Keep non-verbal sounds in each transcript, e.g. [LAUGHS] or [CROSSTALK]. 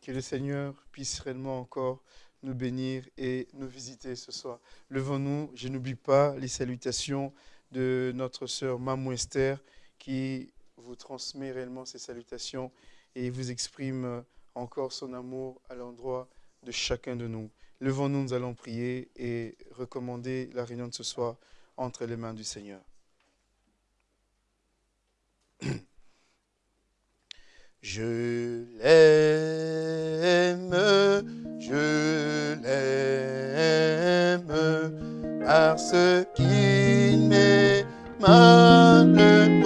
Que le Seigneur puisse réellement encore nous bénir et nous visiter ce soir. Levons-nous, je n'oublie pas les salutations de notre sœur Mamou Esther qui vous transmet réellement ces salutations et vous exprime encore son amour à l'endroit de chacun de nous. Levons-nous, nous allons prier et recommander la réunion de ce soir entre les mains du Seigneur. Je l'aime, je l'aime, parce qu'il m'aima le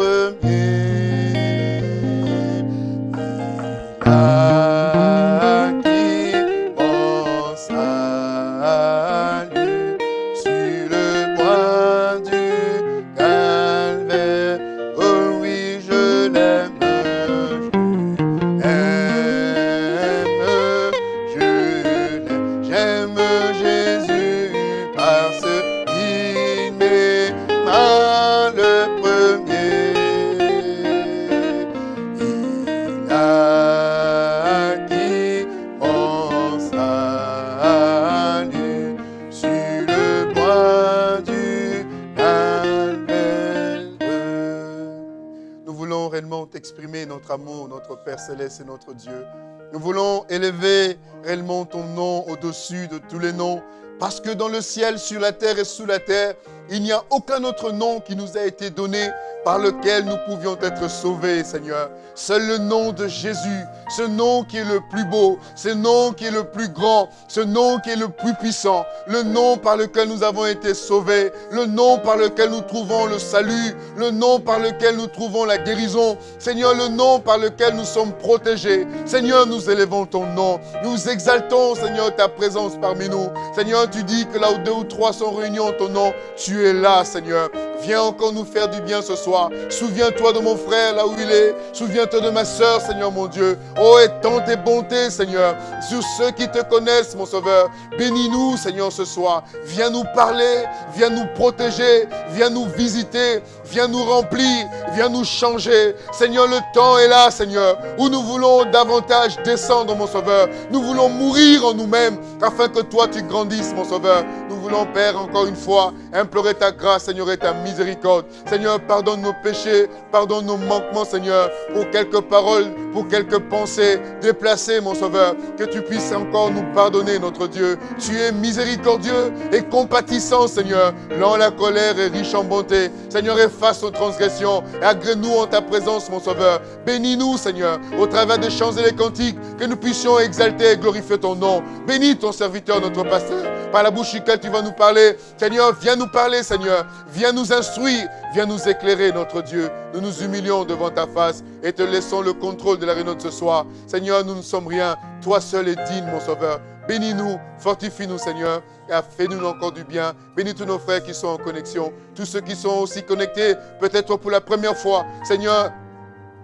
Père céleste et notre Dieu. Nous voulons élever réellement ton nom au-dessus de tous les noms, parce que dans le ciel, sur la terre et sous la terre, il n'y a aucun autre nom qui nous a été donné par lequel nous pouvions être sauvés, Seigneur. Seul le nom de Jésus, ce nom qui est le plus beau, ce nom qui est le plus grand, ce nom qui est le plus puissant, le nom par lequel nous avons été sauvés, le nom par lequel nous trouvons le salut, le nom par lequel nous trouvons la guérison. Seigneur, le nom par lequel nous sommes protégés. Seigneur, nous élevons ton nom. Nous exaltons, Seigneur, ta présence parmi nous. Seigneur, tu dis que là où deux ou trois sont réunis en ton nom, tu es là, Seigneur. Viens encore nous faire du bien ce soir. Souviens-toi de mon frère là où il est. Souviens-toi de ma soeur, Seigneur mon Dieu. Oh, étends tes bontés, Seigneur, sur ceux qui te connaissent, mon Sauveur. Bénis-nous, Seigneur, ce soir. Viens nous parler, viens nous protéger, viens nous visiter, viens nous remplir, viens nous changer. Seigneur, le temps est là, Seigneur, où nous voulons davantage descendre, mon Sauveur. Nous voulons mourir en nous-mêmes, afin que toi, tu grandisses, mon Sauveur. Voulons, Père, encore une fois, implorer ta grâce, Seigneur, et ta miséricorde. Seigneur, pardonne nos péchés, pardonne nos manquements, Seigneur, pour quelques paroles, pour quelques pensées déplacées, mon Sauveur. Que tu puisses encore nous pardonner, notre Dieu. Tu es miséricordieux et compatissant, Seigneur. Lent la colère et riche en bonté. Seigneur, efface nos transgressions et agrée-nous en ta présence, mon Sauveur. Bénis-nous, Seigneur, au travers des chants et des cantiques, que nous puissions exalter et glorifier ton nom. Bénis ton serviteur, notre pasteur, par la bouche duquel tu vas nous parler. Seigneur, viens nous parler, Seigneur. Viens nous instruire, viens nous éclairer, notre Dieu. Nous nous humilions devant ta face et te laissons le contrôle de la réunion de ce soir. Seigneur, nous ne sommes rien. Toi seul es digne, mon Sauveur. Bénis-nous, fortifie-nous, Seigneur, et fais-nous encore du bien. Bénis tous nos frères qui sont en connexion, tous ceux qui sont aussi connectés, peut-être pour la première fois. Seigneur,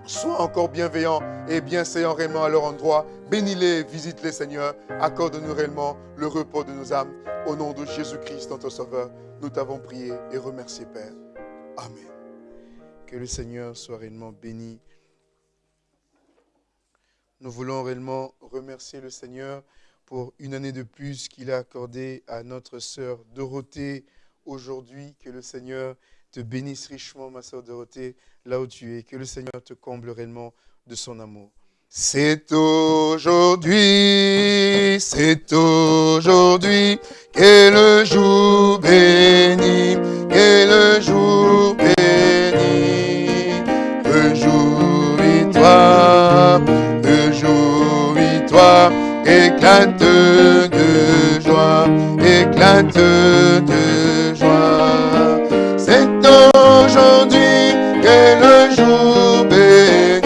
sois encore bienveillant et bienséant réellement à leur endroit. Bénis-les, visite-les, Seigneur. Accorde-nous réellement le repos de nos âmes. Au nom de Jésus-Christ, notre Sauveur, nous t'avons prié et remercié, Père. Amen. Que le Seigneur soit réellement béni. Nous voulons réellement remercier le Seigneur pour une année de plus qu'il a accordé à notre sœur Dorothée aujourd'hui. Que le Seigneur te bénisse richement, ma sœur Dorothée, là où tu es. Que le Seigneur te comble réellement de son amour. C'est aujourd'hui, c'est aujourd'hui, qu'est le jour béni, qu'est le jour béni. Réjouis-toi, réjouis-toi, éclate de joie, éclate de joie. Aujourd'hui qu'est le jour béni.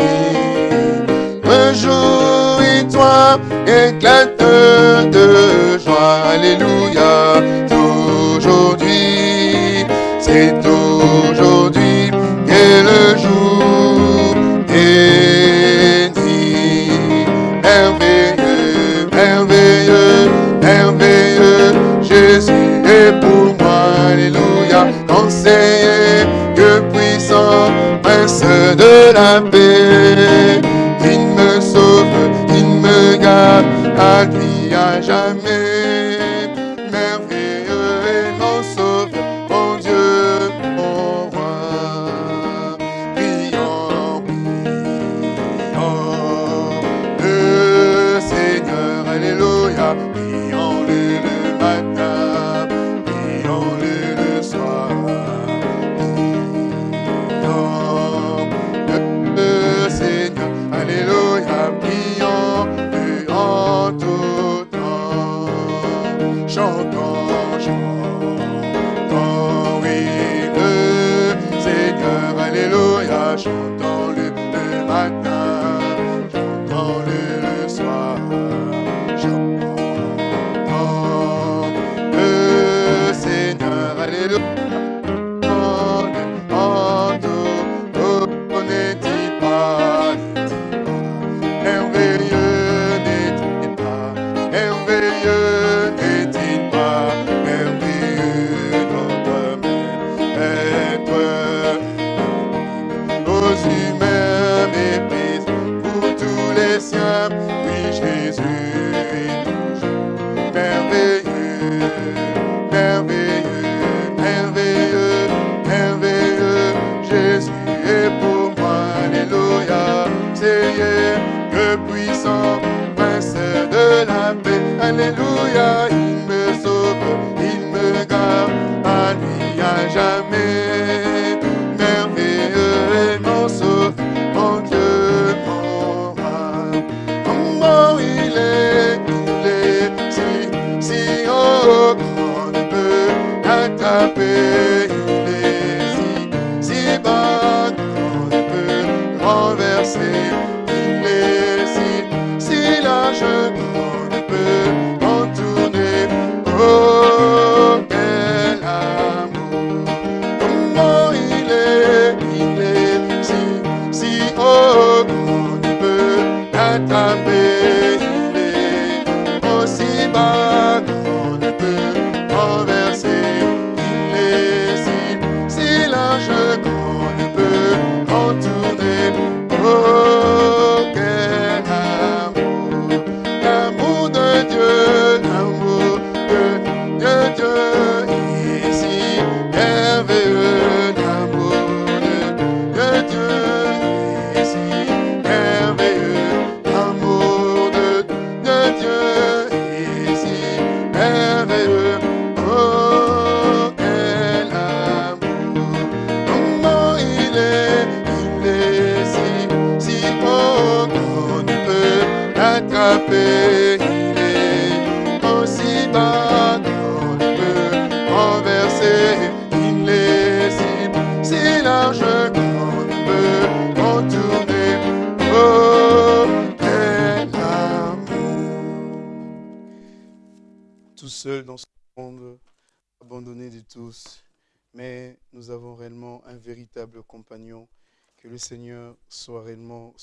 Réjouis-toi, éclate de joie. Alléluia. la paix. Il me sauve, il me garde, à lui à jamais.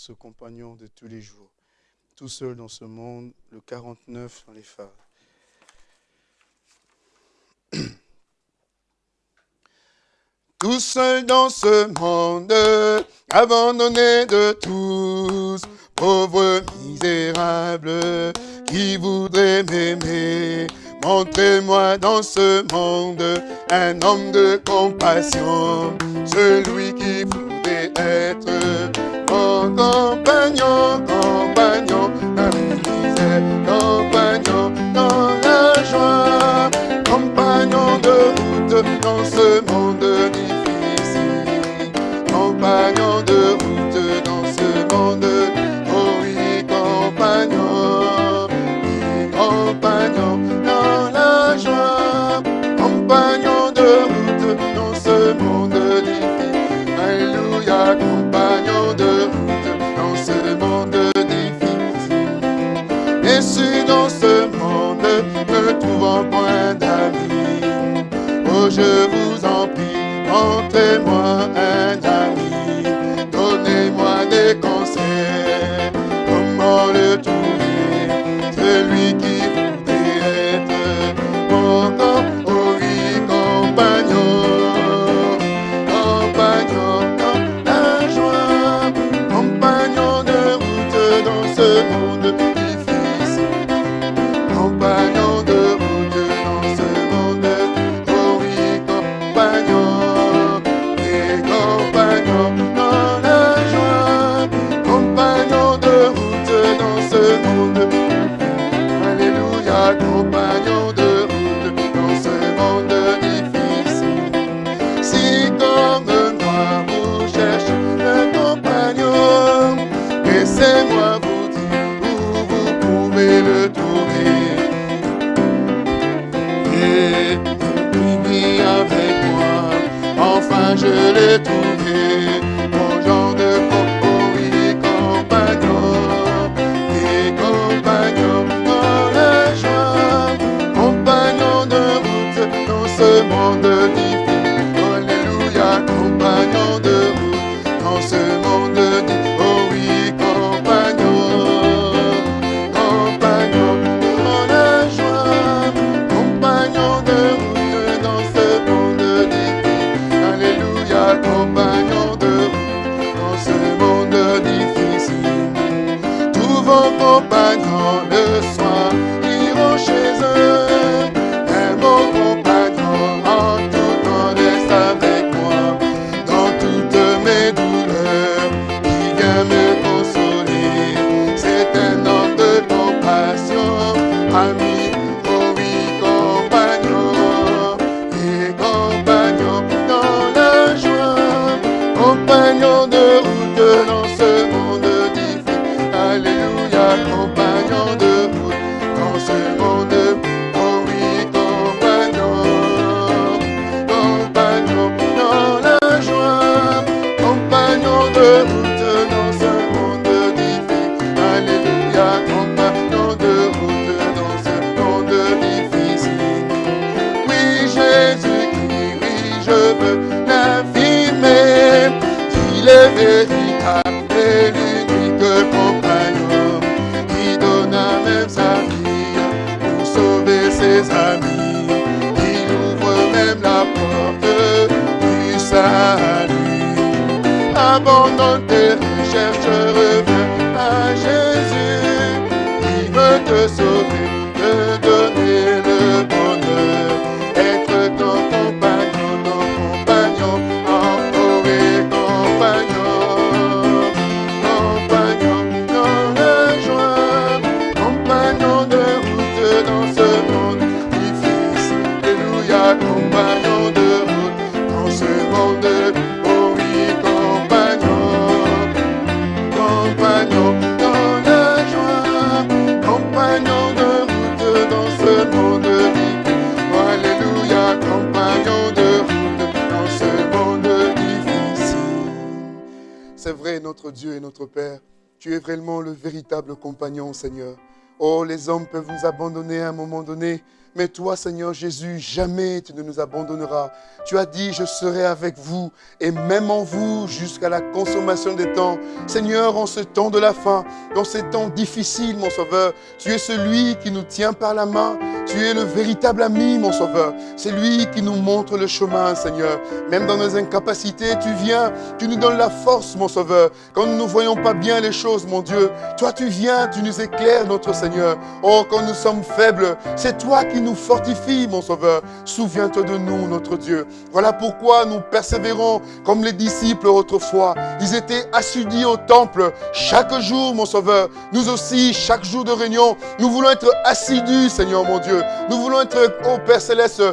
ce compagnon de tous les jours, tout seul dans ce monde, le 49 dans les phares. [CLEARS THROAT] Tout seul dans ce monde, abandonné de tous, pauvre misérable, qui voudrait m'aimer? Montrez-moi dans ce monde un homme de compassion, celui qui voudrait être mon compagnon, compagnon dans les misères, compagnon dans la joie, compagnon de route dans ce monde difficile, compagnon de route dans ce monde difficile. je vous en prie, rendez-moi un ami. Je l'ai trouvé. Véritable compagnon, Seigneur. Oh, les hommes peuvent nous abandonner à un moment donné, mais toi, Seigneur Jésus, jamais tu ne nous abandonneras. Tu as dit, je serai avec vous, et même en vous, jusqu'à la consommation des temps. Seigneur, en ce temps de la fin, dans ces temps difficiles, mon Sauveur, tu es celui qui nous tient par la main. Tu es le véritable ami, mon Sauveur. C'est lui qui nous montre le chemin, Seigneur. Même dans nos incapacités, tu viens, tu nous donnes la force, mon Sauveur. Quand nous ne voyons pas bien les choses, mon Dieu, toi tu viens, tu nous éclaires, notre Seigneur. Oh, quand nous sommes faibles, c'est toi qui nous fortifies, mon Sauveur. Souviens-toi de nous, notre Dieu. Voilà pourquoi nous persévérons comme les disciples autrefois. Ils étaient assidus au temple chaque jour, mon Sauveur. Nous aussi, chaque jour de réunion, nous voulons être assidus, Seigneur mon Dieu. Nous voulons être, ô Père Céleste,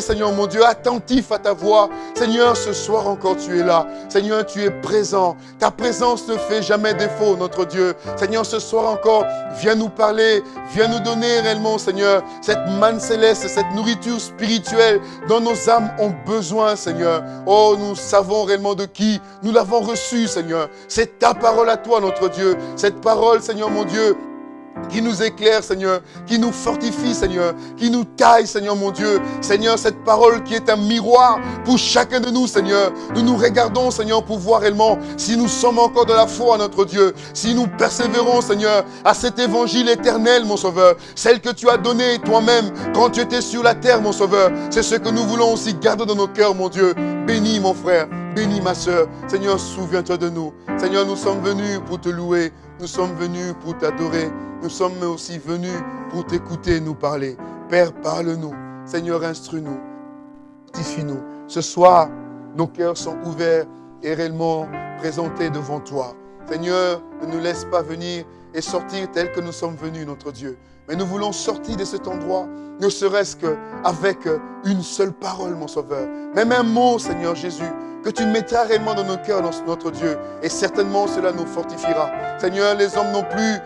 Seigneur mon Dieu, attentifs à ta voix. Seigneur, ce soir encore, tu es là. Seigneur, tu es présent. Ta présence ne fait jamais défaut, notre Dieu. Seigneur, ce soir encore, viens nous parler, viens nous donner réellement, Seigneur, cette manne céleste, cette nourriture spirituelle dont nos âmes ont besoin, Seigneur. Oh, nous savons réellement de qui nous l'avons reçu, Seigneur. C'est ta parole à toi, notre Dieu. Cette parole, Seigneur mon Dieu, qui nous éclaire, Seigneur, qui nous fortifie, Seigneur, qui nous taille, Seigneur mon Dieu. Seigneur, cette parole qui est un miroir pour chacun de nous, Seigneur. Nous nous regardons, Seigneur, pour voir réellement si nous sommes encore de la foi, notre Dieu. Si nous persévérons, Seigneur, à cet évangile éternel, mon Sauveur. Celle que tu as donnée toi-même quand tu étais sur la terre, mon Sauveur. C'est ce que nous voulons aussi garder dans nos cœurs, mon Dieu. Bénis, mon frère. Bénis, ma soeur. Seigneur, souviens-toi de nous. Seigneur, nous sommes venus pour te louer. Nous sommes venus pour t'adorer. Nous sommes aussi venus pour t'écouter nous parler. Père, parle-nous. Seigneur, instruis-nous. Fortifie-nous. Ce soir, nos cœurs sont ouverts et réellement présentés devant toi. Seigneur, ne nous laisse pas venir et sortir tel que nous sommes venus, notre Dieu. Mais nous voulons sortir de cet endroit, ne serait-ce qu'avec une seule parole, mon Sauveur. Même un mot, Seigneur Jésus, que tu mettras réellement dans nos cœurs, notre Dieu. Et certainement, cela nous fortifiera. Seigneur, les hommes n'ont plus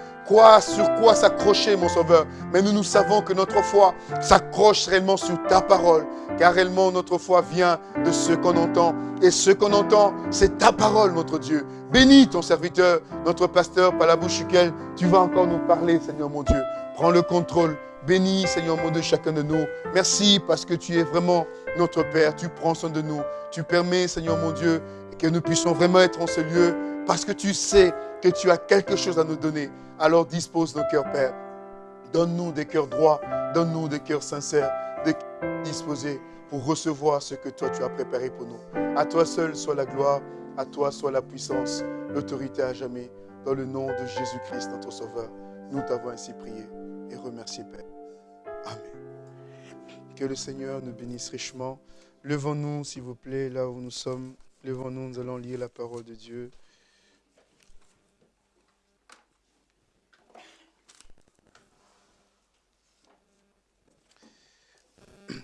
sur quoi s'accrocher, mon Sauveur? Mais nous, nous savons que notre foi s'accroche réellement sur ta parole, car réellement notre foi vient de ce qu'on entend. Et ce qu'on entend, c'est ta parole, notre Dieu. Bénis ton serviteur, notre pasteur, par la bouche duquel tu vas encore nous parler, Seigneur mon Dieu. Prends le contrôle. Bénis, Seigneur mon Dieu, chacun de nous. Merci parce que tu es vraiment notre Père. Tu prends soin de nous. Tu permets, Seigneur mon Dieu, que nous puissions vraiment être en ce lieu parce que tu sais que tu as quelque chose à nous donner. Alors dispose nos cœurs, Père. Donne-nous des cœurs droits, donne-nous des cœurs sincères, des cœurs disposés pour recevoir ce que toi tu as préparé pour nous. À toi seul soit la gloire, à toi soit la puissance, l'autorité à jamais. Dans le nom de Jésus-Christ, notre Sauveur, nous t'avons ainsi prié et remercié, Père. Amen. Que le Seigneur nous bénisse richement. Levons-nous, s'il vous plaît, là où nous sommes. Levons-nous, nous allons lire la parole de Dieu.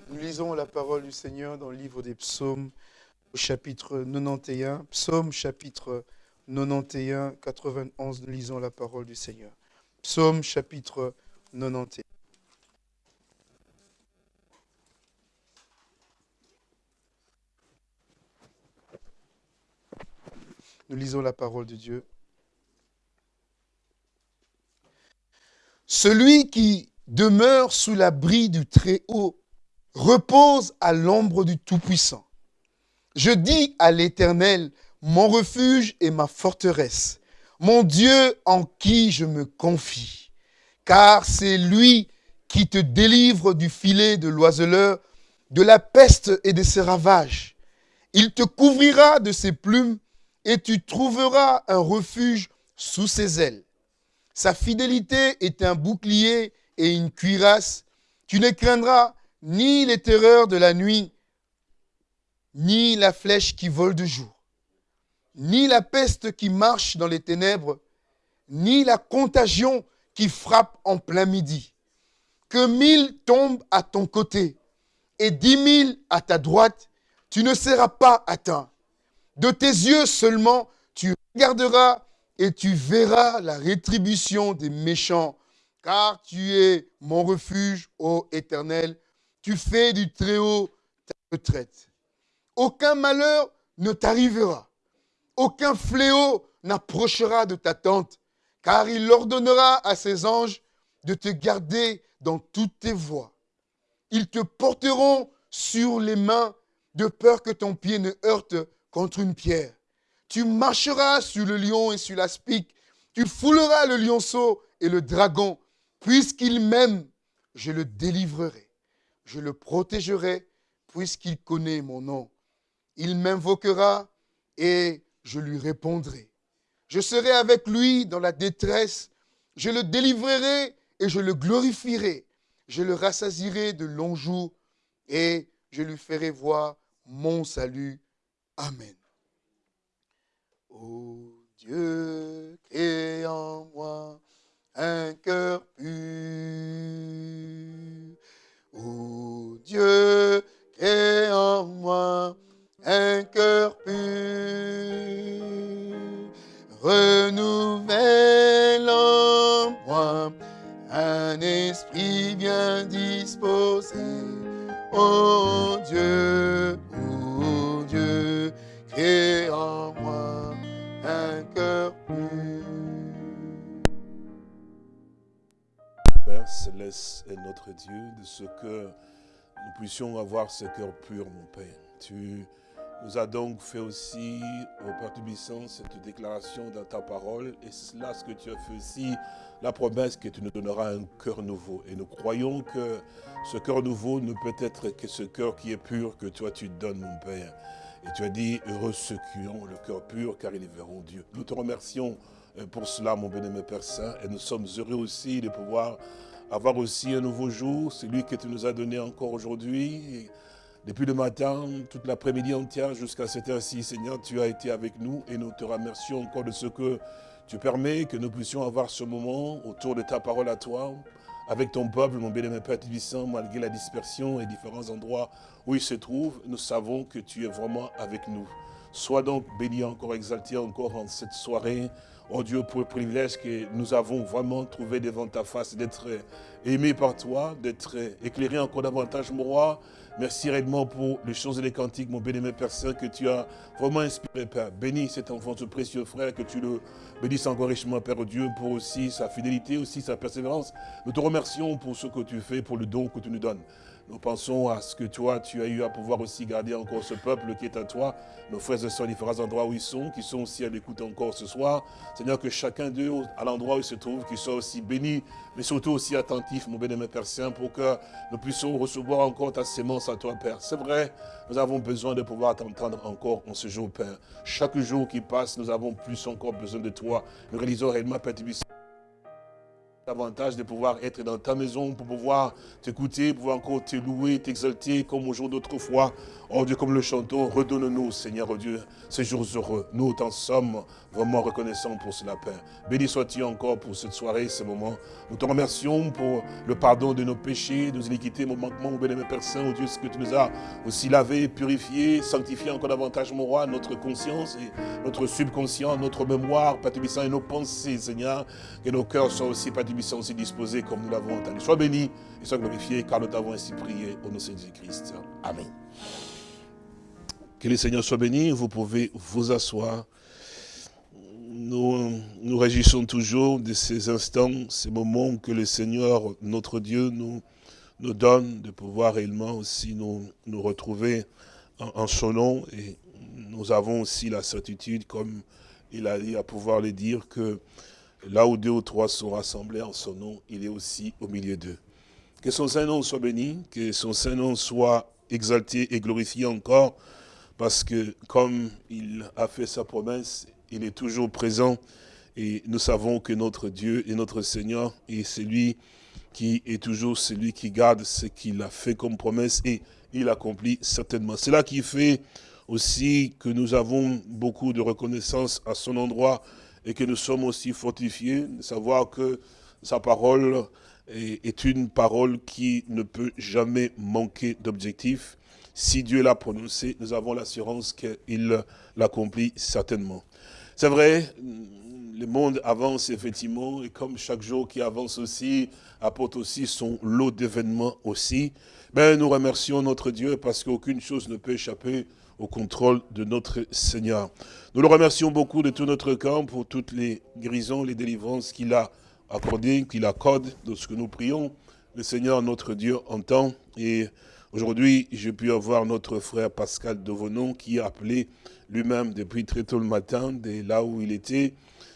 Nous lisons la parole du Seigneur dans le livre des psaumes, au chapitre 91. Psaume chapitre 91, 91, nous lisons la parole du Seigneur. Psaume chapitre 91. Nous lisons la parole de Dieu. Celui qui demeure sous l'abri du Très-Haut repose à l'ombre du Tout-Puissant. Je dis à l'Éternel, mon refuge et ma forteresse, mon Dieu en qui je me confie. Car c'est lui qui te délivre du filet de l'oiseleur, de la peste et de ses ravages. Il te couvrira de ses plumes et tu trouveras un refuge sous ses ailes. Sa fidélité est un bouclier et une cuirasse. Tu ne craindras ni les terreurs de la nuit, ni la flèche qui vole de jour, ni la peste qui marche dans les ténèbres, ni la contagion qui frappe en plein midi. Que mille tombent à ton côté et dix mille à ta droite, tu ne seras pas atteint. De tes yeux seulement, tu regarderas et tu verras la rétribution des méchants, car tu es mon refuge, ô Éternel. Tu fais du Très-Haut ta retraite. Aucun malheur ne t'arrivera. Aucun fléau n'approchera de ta tente, car il ordonnera à ses anges de te garder dans toutes tes voies. Ils te porteront sur les mains de peur que ton pied ne heurte contre une pierre. Tu marcheras sur le lion et sur l'aspic. Tu fouleras le lionceau et le dragon. Puisqu'il m'aime, je le délivrerai. Je le protégerai, puisqu'il connaît mon nom. Il m'invoquera et je lui répondrai. Je serai avec lui dans la détresse. Je le délivrerai et je le glorifierai. Je le rassasirai de longs jours et je lui ferai voir mon salut. Amen. Ô Dieu, crée en moi un cœur pur. Ô Dieu, crée en moi un cœur pur. Renouvelle en moi un esprit bien disposé. Ô Dieu, ô Dieu, crée en moi un cœur pur. Céleste est notre Dieu, de ce que nous puissions avoir ce cœur pur, mon Père. Tu nous as donc fait aussi, au Père Tubissant, cette déclaration dans ta parole, et c'est là ce que tu as fait aussi, la promesse que tu nous donneras un cœur nouveau. Et nous croyons que ce cœur nouveau ne peut être que ce cœur qui est pur que toi tu donnes, mon Père. Et tu as dit, heureux ceux qui ont le cœur pur, car ils verront Dieu. Nous te remercions euh, pour cela, mon bien-aimé Père Saint, et nous sommes heureux aussi de pouvoir avoir aussi un nouveau jour, celui que tu nous as donné encore aujourd'hui. Depuis le matin, toute l'après-midi entière, jusqu'à cette heure-ci, Seigneur, tu as été avec nous et nous te remercions encore de ce que tu permets que nous puissions avoir ce moment autour de ta parole à toi, avec ton peuple, mon bien-aimé Père Tibissant, malgré la dispersion et différents endroits où il se trouve, nous savons que tu es vraiment avec nous. Sois donc béni encore, exalté encore en cette soirée. Oh Dieu, pour le privilège que nous avons vraiment trouvé devant ta face, d'être aimés par toi, d'être éclairés encore davantage, mon roi. Merci réellement pour les choses et les cantiques, mon béni, Père Saint, que tu as vraiment inspiré, Père. Bénis cet enfant, ce précieux frère, que tu le bénisses encore richement, Père Dieu, pour aussi sa fidélité, aussi sa persévérance. Nous te remercions pour ce que tu fais, pour le don que tu nous donnes. Nous pensons à ce que toi, tu as eu à pouvoir aussi garder encore ce peuple qui est à toi, nos frères et sœurs, différents endroits où ils sont, qui sont aussi à l'écoute encore ce soir. Seigneur, que chacun d'eux, à l'endroit où ils se trouvent, qu'ils soient aussi bénis, mais surtout aussi attentifs, mon bénémoine Père Saint, pour que nous puissions recevoir encore ta sémence à toi, Père. C'est vrai, nous avons besoin de pouvoir t'entendre encore en ce jour, Père. Chaque jour qui passe, nous avons plus encore besoin de toi. Nous réalisons réellement, Père davantage de pouvoir être dans ta maison pour pouvoir t'écouter, pouvoir encore te louer, t'exalter comme au jour d'autrefois. Oh Dieu, comme le chanton, redonne-nous, Seigneur oh Dieu, ces jours heureux. Nous t'en sommes vraiment reconnaissants pour cela, Père. Béni sois-tu encore pour cette soirée, ce moment. Nous te remercions pour le pardon de nos péchés, de nos iniquités, nos manquements, béni Père Saint, oh Dieu, ce que tu nous as aussi lavé, purifié, sanctifié encore davantage, mon roi, notre conscience et notre subconscient, notre mémoire, Père et nos pensées, Seigneur, que nos cœurs soient aussi, Père aussi disposés comme nous l'avons entendu. Sois béni et sois glorifié, car nous t'avons ainsi prié au nom de Jésus-Christ. Amen. Que le Seigneur soit béni, vous pouvez vous asseoir. Nous nous réjouissons toujours de ces instants, ces moments que le Seigneur, notre Dieu, nous, nous donne, de pouvoir réellement aussi nous, nous retrouver en, son nom. Et nous avons aussi la certitude, comme il a dit, à pouvoir le dire, que là où deux ou trois sont rassemblés en son nom, il est aussi au milieu d'eux. Que son Saint-Nom soit béni, que son Saint-Nom soit exalté et glorifié encore, parce que comme il a fait sa promesse, il est toujours présent et nous savons que notre Dieu et notre Seigneur est celui qui est toujours celui qui garde ce qu'il a fait comme promesse et il accomplit certainement. C'est là qui fait aussi que nous avons beaucoup de reconnaissance à son endroit et que nous sommes aussi fortifiés de savoir que sa parole est une parole qui ne peut jamais manquer d'objectif si Dieu l'a prononcé, nous avons l'assurance qu'il l'accomplit certainement. C'est vrai, le monde avance effectivement, et comme chaque jour qui avance aussi, apporte aussi son lot d'événements aussi, ben, nous remercions notre Dieu parce qu'aucune chose ne peut échapper au contrôle de notre Seigneur. Nous le remercions beaucoup de tout notre cœur pour toutes les guérisons, les délivrances qu'il a accordées, qu'il accorde de ce que nous prions. Le Seigneur, notre Dieu, entend et Aujourd'hui, j'ai pu avoir notre frère Pascal Devonon qui a appelé lui-même depuis très tôt le matin, de là où il était,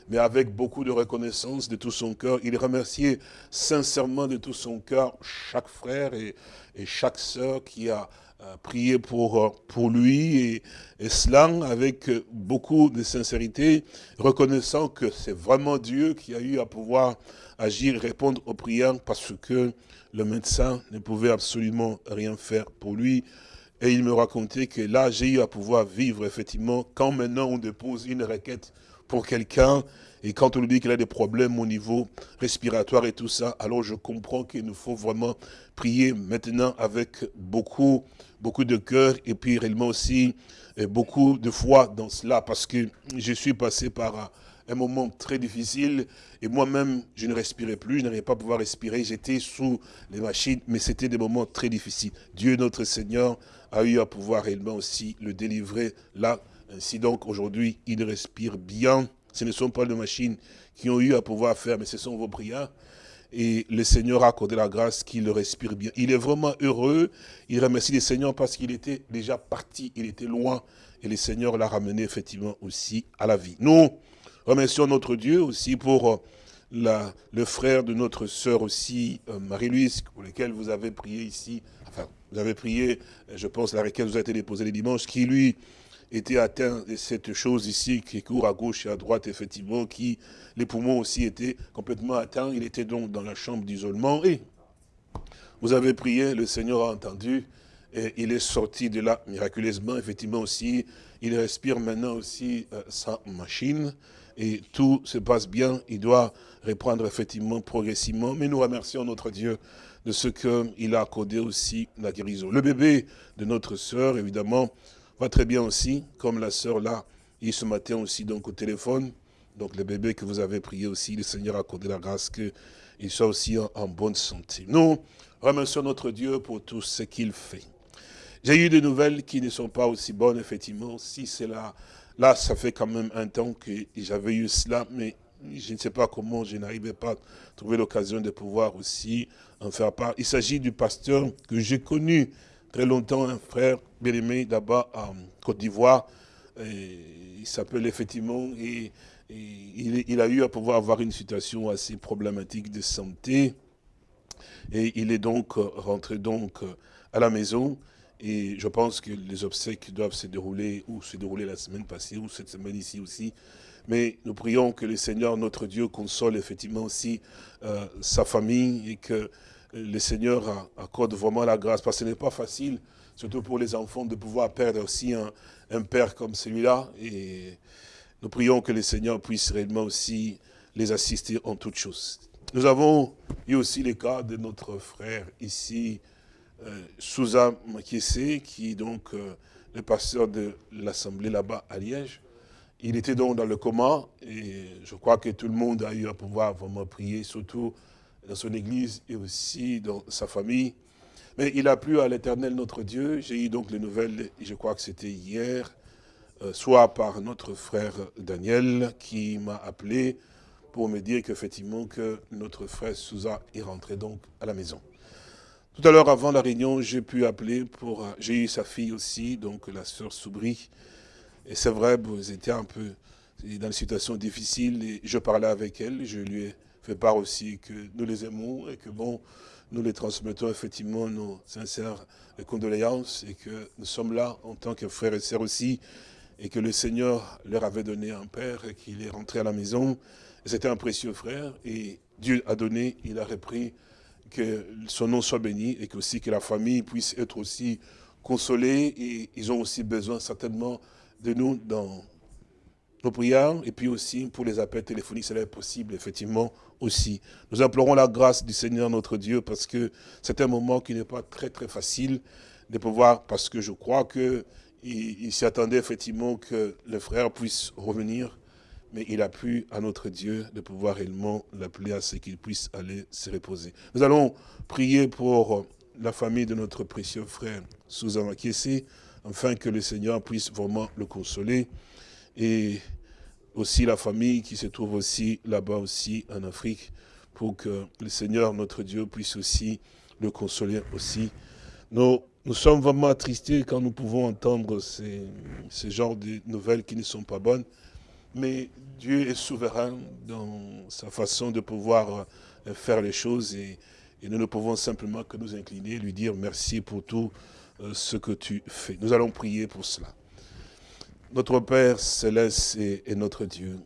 mais avec beaucoup de reconnaissance de tout son cœur. Il remerciait sincèrement de tout son cœur chaque frère et, chaque sœur qui a euh, prié pour, euh, pour lui, et, et cela avec beaucoup de sincérité, reconnaissant que c'est vraiment Dieu qui a eu à pouvoir agir répondre aux prières parce que le médecin ne pouvait absolument rien faire pour lui. Et il me racontait que là, j'ai eu à pouvoir vivre, effectivement, quand maintenant on dépose une requête pour quelqu'un, et quand on lui dit qu'il a des problèmes au niveau respiratoire et tout ça, alors je comprends qu'il nous faut vraiment prier maintenant avec beaucoup, beaucoup de cœur, et puis réellement aussi euh, beaucoup de foi dans cela, parce que je suis passé par un moment très difficile. Et moi-même, je ne respirais plus, je n'arrivais pas à pouvoir respirer. J'étais sous les machines, mais c'était des moments très difficiles. Dieu, notre Seigneur, a eu à pouvoir réellement aussi le délivrer là. Ainsi donc, aujourd'hui, il respire bien. Ce ne sont pas les machines qui ont eu à pouvoir faire, mais ce sont vos prières. Et le Seigneur a accordé la grâce qu'il respire bien. Il est vraiment heureux. Il remercie le Seigneur parce qu'il était déjà parti. Il était loin. Et le Seigneur l'a ramené effectivement aussi à la vie. Nous, Remercions notre Dieu aussi pour euh, le frère de notre sœur aussi, euh, Marie-Louise, pour lequel vous avez prié ici. Enfin, vous avez prié, je pense, la requête vous a été déposée les dimanches, qui lui était atteint de cette chose ici, qui court à gauche et à droite, effectivement, qui, les poumons aussi étaient complètement atteints. Il était donc dans la chambre d'isolement. Et vous avez prié, le Seigneur a entendu, et il est sorti de là miraculeusement, effectivement aussi. Il respire maintenant aussi sa machine et tout se passe bien, il doit reprendre effectivement progressivement. Mais nous remercions notre Dieu de ce qu'il a accordé aussi la guérison. Le bébé de notre sœur, évidemment, va très bien aussi, comme la sœur là, et ce matin aussi donc au téléphone. Donc le bébé que vous avez prié aussi, le Seigneur a accordé la grâce qu'il soit aussi en, bonne santé. Nous remercions notre Dieu pour tout ce qu'il fait. J'ai eu des nouvelles qui ne sont pas aussi bonnes, effectivement. Si c'est là, là, ça fait quand même un temps que j'avais eu cela, mais je ne sais pas comment je n'arrivais pas à trouver l'occasion de pouvoir aussi en faire part. Il s'agit du pasteur que j'ai connu très longtemps, un frère bien-aimé d'abord en Côte d'Ivoire. Il s'appelle effectivement, et, il, a eu à pouvoir avoir une situation assez problématique de santé. Et il est donc rentré donc à la maison. Et je pense que les obsèques doivent se dérouler, ou se dérouler la semaine passée, ou cette semaine ici aussi. Mais nous prions que le Seigneur, notre Dieu, console effectivement aussi euh, sa famille et que le Seigneur accorde vraiment la grâce. Parce que ce n'est pas facile, surtout pour les enfants, de pouvoir perdre aussi un, père comme celui-là. Et nous prions que le Seigneur puisse réellement aussi les assister en toutes choses. Nous avons eu aussi le cas de notre frère ici, euh, Souza Makiese, qui est donc euh, le pasteur de l'Assemblée là-bas à Liège. Il était donc dans le coma et je crois que tout le monde a eu à pouvoir vraiment prier, surtout dans son église et aussi dans sa famille. Mais il a plu à l'éternel notre Dieu. J'ai eu donc les nouvelles, je crois que c'était hier, euh, soit par notre frère Daniel qui m'a appelé pour me dire qu'effectivement que notre frère Souza est rentré donc à la maison. Tout à l'heure, avant la réunion, j'ai pu appeler pour... J'ai eu sa fille aussi, donc la sœur Soubri, et c'est vrai, vous étiez un peu dans une situation difficile et je parlais avec elle. Je lui ai fait part aussi que nous les aimons et que bon, nous les transmettons effectivement nos sincères condoléances et que nous sommes là en tant que frères et sœurs aussi et que le Seigneur leur avait donné un père et qu'il est rentré à la maison. C'était un précieux frère et Dieu a donné, il a repris que son nom soit béni et que aussi que la famille puisse être aussi consolée et ils ont aussi besoin certainement de nous dans nos prières et puis aussi pour les appels téléphoniques, cela est possible effectivement aussi. Nous implorons la grâce du Seigneur notre Dieu parce que c'est un moment qui n'est pas très très facile de pouvoir, parce que je crois qu'il il, s'y attendait effectivement que le frère puisse revenir, mais il a pu à notre Dieu de pouvoir réellement l'appeler à ce qu'il puisse aller se reposer. Nous allons prier pour la famille de notre précieux frère Susan Makiesi, afin que le Seigneur puisse vraiment le consoler. Et aussi la famille qui se trouve aussi là-bas aussi en Afrique, pour que le Seigneur, notre Dieu, puisse aussi le consoler aussi. Nous, nous sommes vraiment attristés quand nous pouvons entendre ces, ces genres de nouvelles qui ne sont pas bonnes, mais Dieu est souverain dans sa façon de pouvoir euh, faire les choses et, nous ne pouvons simplement que nous incliner, lui dire merci pour tout euh, ce que tu fais. Nous allons prier pour cela. Notre Père céleste et, notre Dieu,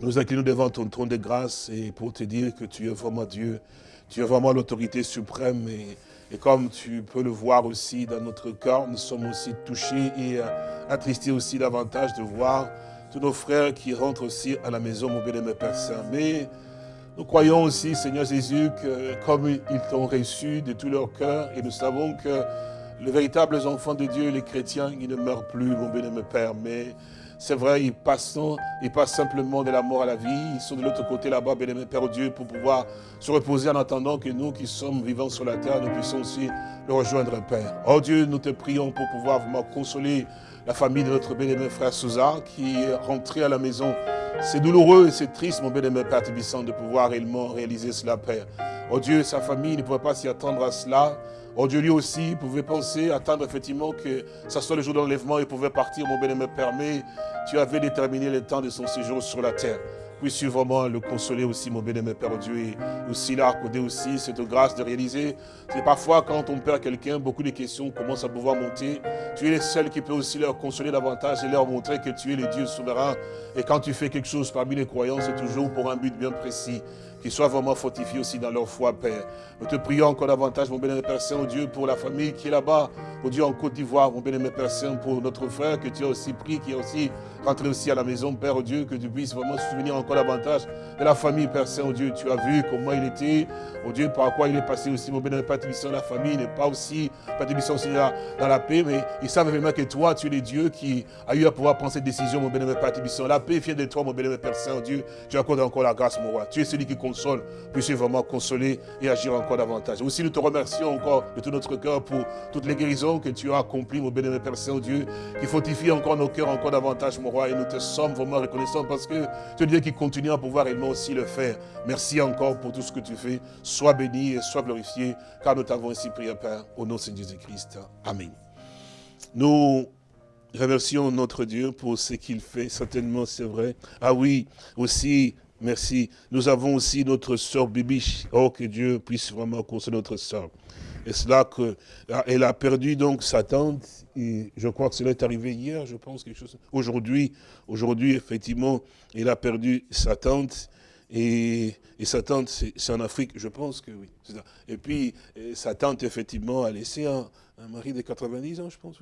nous inclinons devant ton trône de grâce et pour te dire que tu es vraiment Dieu, tu es vraiment l'autorité suprême et, comme tu peux le voir aussi dans notre cœur, nous sommes aussi touchés et euh, attristés aussi davantage de voir tous nos frères qui rentrent aussi à la maison, mon bien-aimé Père Saint. Mais nous croyons aussi, Seigneur Jésus, que comme ils t'ont reçu de tout leur cœur, et nous savons que les véritables enfants de Dieu, les chrétiens, ils ne meurent plus, mon bien-aimé Père, mais c'est vrai, ils passent, ils passent simplement de la mort à la vie. Ils sont de l'autre côté là-bas, bien-aimé Père Dieu, pour pouvoir se reposer en attendant que nous qui sommes vivants sur la terre, nous puissions aussi le rejoindre, Père. Oh Dieu, nous te prions pour pouvoir vraiment consoler la famille de notre bien-aimé frère Souza qui est rentré à la maison. C'est douloureux et c'est triste, mon bien-aimé Père de pouvoir réellement réaliser cela, Père. Oh Dieu, sa famille ne pouvait pas s'y attendre à cela. Oh Dieu, lui aussi, pouvait penser, attendre effectivement que ça soit le jour d'enlèvement, il pouvait partir, mon bien-aimé mais tu avais déterminé le temps de son séjour sur la terre. Puisses-tu vraiment le consoler aussi, mon bien-aimé Père Dieu, et aussi là, accorder aussi cette grâce de réaliser. C'est parfois quand on perd quelqu'un, beaucoup de questions commencent à pouvoir monter. Tu es le seul qui peut aussi leur consoler davantage et leur montrer que tu es le Dieu souverain. Et quand tu fais quelque chose parmi les croyants, c'est toujours pour un but bien précis qu'ils soient vraiment fortifiés aussi dans leur foi, Père. Nous te prions encore davantage, mon bénémoine Père Saint, au Dieu, pour la famille qui est là-bas, au Dieu en Côte d'Ivoire, mon bénémoine Père Saint, pour notre frère que tu as aussi pris, qui est aussi rentré aussi à la maison, Père, au Dieu, que tu puisses vraiment se souvenir encore davantage de la famille, Père Saint-Dieu. Tu as vu comment il était, oh Dieu, par quoi il est passé aussi, mon bénémoine Père la famille n'est pas aussi, Père aussi dans, la paix, mais ils savent vraiment que toi, tu es le Dieu qui a eu à pouvoir prendre cette décision, mon bénémoine Père La paix vient de toi, mon bénémoine Père Saint-Dieu. Tu accordes encore la grâce, mon roi. Tu es celui qui console. Puisses vraiment consoler et agir encore davantage. Aussi, nous te remercions encore de tout notre cœur pour toutes les guérisons que tu as accomplies, mon bénémoine Père Saint-Dieu, qui fortifie encore nos cœurs encore davantage, mon roi. Et nous te sommes vraiment reconnaissants parce que tu es Dieu qui continue à pouvoir également aussi le faire. Merci encore pour tout ce que tu fais. Sois béni et sois glorifié, car nous t'avons ainsi prié, Père, au nom de Jésus-Christ. Amen. Nous remercions notre Dieu pour ce qu'il fait, certainement c'est vrai. Ah oui, aussi, merci. Nous avons aussi notre sœur Bibiche. Oh, que Dieu puisse vraiment consoler notre sœur. Et cela que ah, elle a perdu donc sa tante. Je crois que cela est arrivé hier, je pense quelque chose. Aujourd'hui, aujourd'hui effectivement, elle a perdu sa tante. Et, sa tante, c'est en Afrique, je pense que oui. Et puis, sa tante, effectivement, a laissé un, mari de 90 ans, je pense.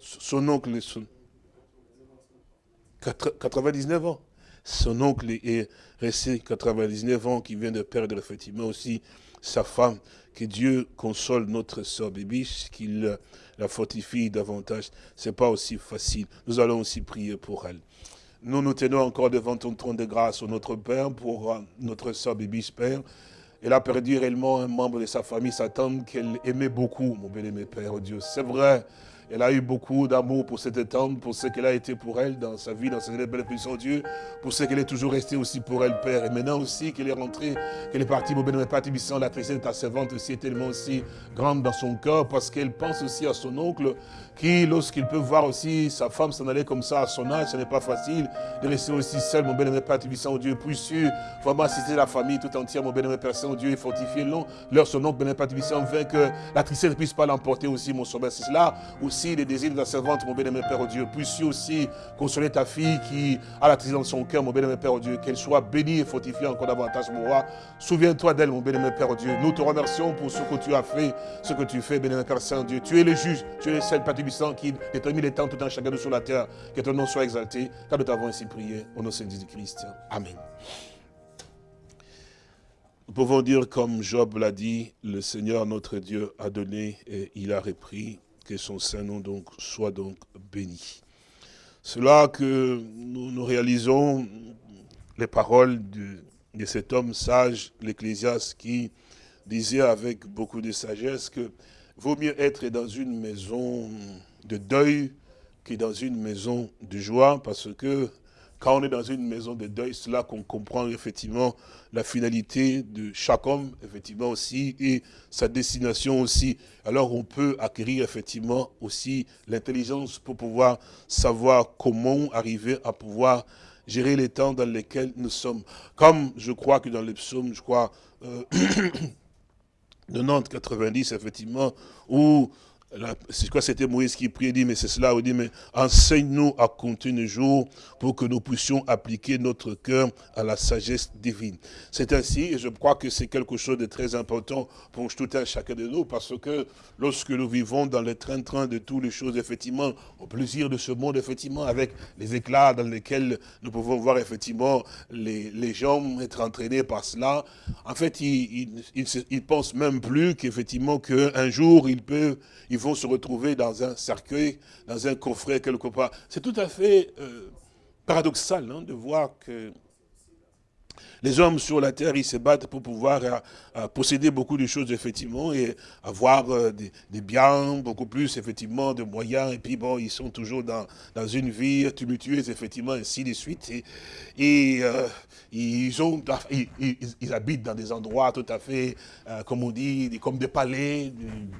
Son oncle, son, 99 ans. Son oncle est resté 99 ans, qui vient de perdre effectivement aussi sa femme. Que Dieu console notre sœur Bibiche, qu'il la fortifie davantage. Ce n'est pas aussi facile. Nous allons aussi prier pour elle. Nous nous tenons encore devant ton trône de grâce, notre Père, pour euh, notre sœur Bibiche, Père. Elle a perdu réellement un membre de sa famille, sa tante, qu'elle aimait beaucoup, mon bien-aimé Père, oh Dieu. C'est vrai, elle a eu beaucoup d'amour pour cette tante, pour ce qu'elle a été pour elle dans sa vie, dans sa belle puissance Dieu, pour ce qu'elle est toujours restée aussi pour elle, Père. Et maintenant aussi qu'elle est rentrée, qu'elle est partie, mon bénémoine Père la tristesse de ta servante aussi est tellement aussi grande dans son cœur, parce qu'elle pense aussi à son oncle, qui, lorsqu'il peut voir aussi sa femme s'en aller comme ça à son âge, ce n'est pas facile de rester aussi seul, mon bénémoine Père Tibissant, Dieu, sûr, vraiment assister la famille tout entière, mon bénémoine Père Saint-Dieu, et fortifier leur son oncle, bénémoine Père Tibissant, afin que la tristesse ne puisse pas l'emporter aussi, mon sauveur. C'est cela aussi les désirs de la servante, mon bénémoine Père Dieu. Puisses-tu aussi consoler ta fille qui a la tristesse dans son cœur, mon bénémoine Père Dieu, qu'elle soit bénie et fortifiée encore davantage, mon roi. Souviens-toi d'elle, mon bénémoine Père Dieu. Nous te remercions pour ce que tu as fait, ce que tu fais, bénémoine Père Saint-Dieu. Tu es le juge, tu es le seul Père qui détermine les temps tout un chacun de sur la terre. Que ton nom soit exalté, car nous t'avons ainsi prié au nom de Jésus-Christ. Amen. Nous pouvons dire comme Job l'a dit, le Seigneur notre Dieu a donné et il a repris, que son saint nom donc soit donc béni. C'est là que nous, réalisons les paroles de, de cet homme sage, l'Ecclésiaste, qui disait avec beaucoup de sagesse que vaut mieux être dans une maison de deuil que dans une maison de joie, parce que quand on est dans une maison de deuil, c'est là qu'on comprend effectivement la finalité de chaque homme, effectivement aussi, et sa destination aussi. Alors on peut acquérir effectivement aussi l'intelligence pour pouvoir savoir comment arriver à pouvoir gérer les temps dans lesquels nous sommes. Comme je crois que dans les psaumes, je crois, euh, [CLEARS THROAT] 90, 90, effectivement, où c'est quoi c'était Moïse qui priait, dit, mais c'est cela, il dit, mais enseigne-nous à compter nos jours pour que nous puissions appliquer notre cœur à la sagesse divine. C'est ainsi, et je crois que c'est quelque chose de très important pour tout un chacun de nous, parce que lorsque nous vivons dans le train-train de toutes les choses, effectivement, au plaisir de ce monde, effectivement, avec les éclats dans lesquels nous pouvons voir, effectivement, les, gens être entraînés par cela, en fait, ils ne pensent même plus qu'effectivement, qu'un jour, ils peuvent vont se retrouver dans un cercueil, dans un coffret quelque part. C'est tout à fait euh, paradoxal hein, de voir que les hommes sur la terre, ils se battent pour pouvoir euh, euh, posséder beaucoup de choses, effectivement, et avoir euh, des, biens, beaucoup plus, effectivement, de moyens. Et puis, bon, ils sont toujours dans, une vie tumultueuse, effectivement, ainsi de suite. Et, ils, habitent dans des endroits tout à fait, comme on dit, comme des palais,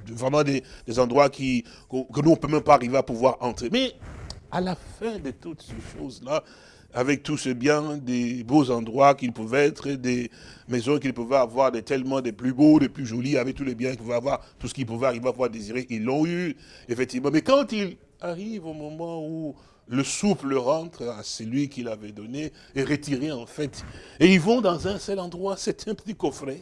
vraiment des, des endroits qui, que nous, on ne peut même pas arriver à pouvoir entrer. Mais à la fin de toutes ces choses-là, avec tout ce bien, des beaux endroits qu'ils pouvaient être, des maisons qu'ils pouvaient avoir, tellement des plus beaux, des plus jolis, avec tous les biens qu'ils pouvaient avoir, tout ce qu'ils pouvaient arriver à pouvoir désirer, ils l'ont eu, effectivement. Mais quand il arrive au moment où le souple rentre à celui qui l'avait donné, et retiré en fait, et ils vont dans un seul endroit, c'est un petit coffret,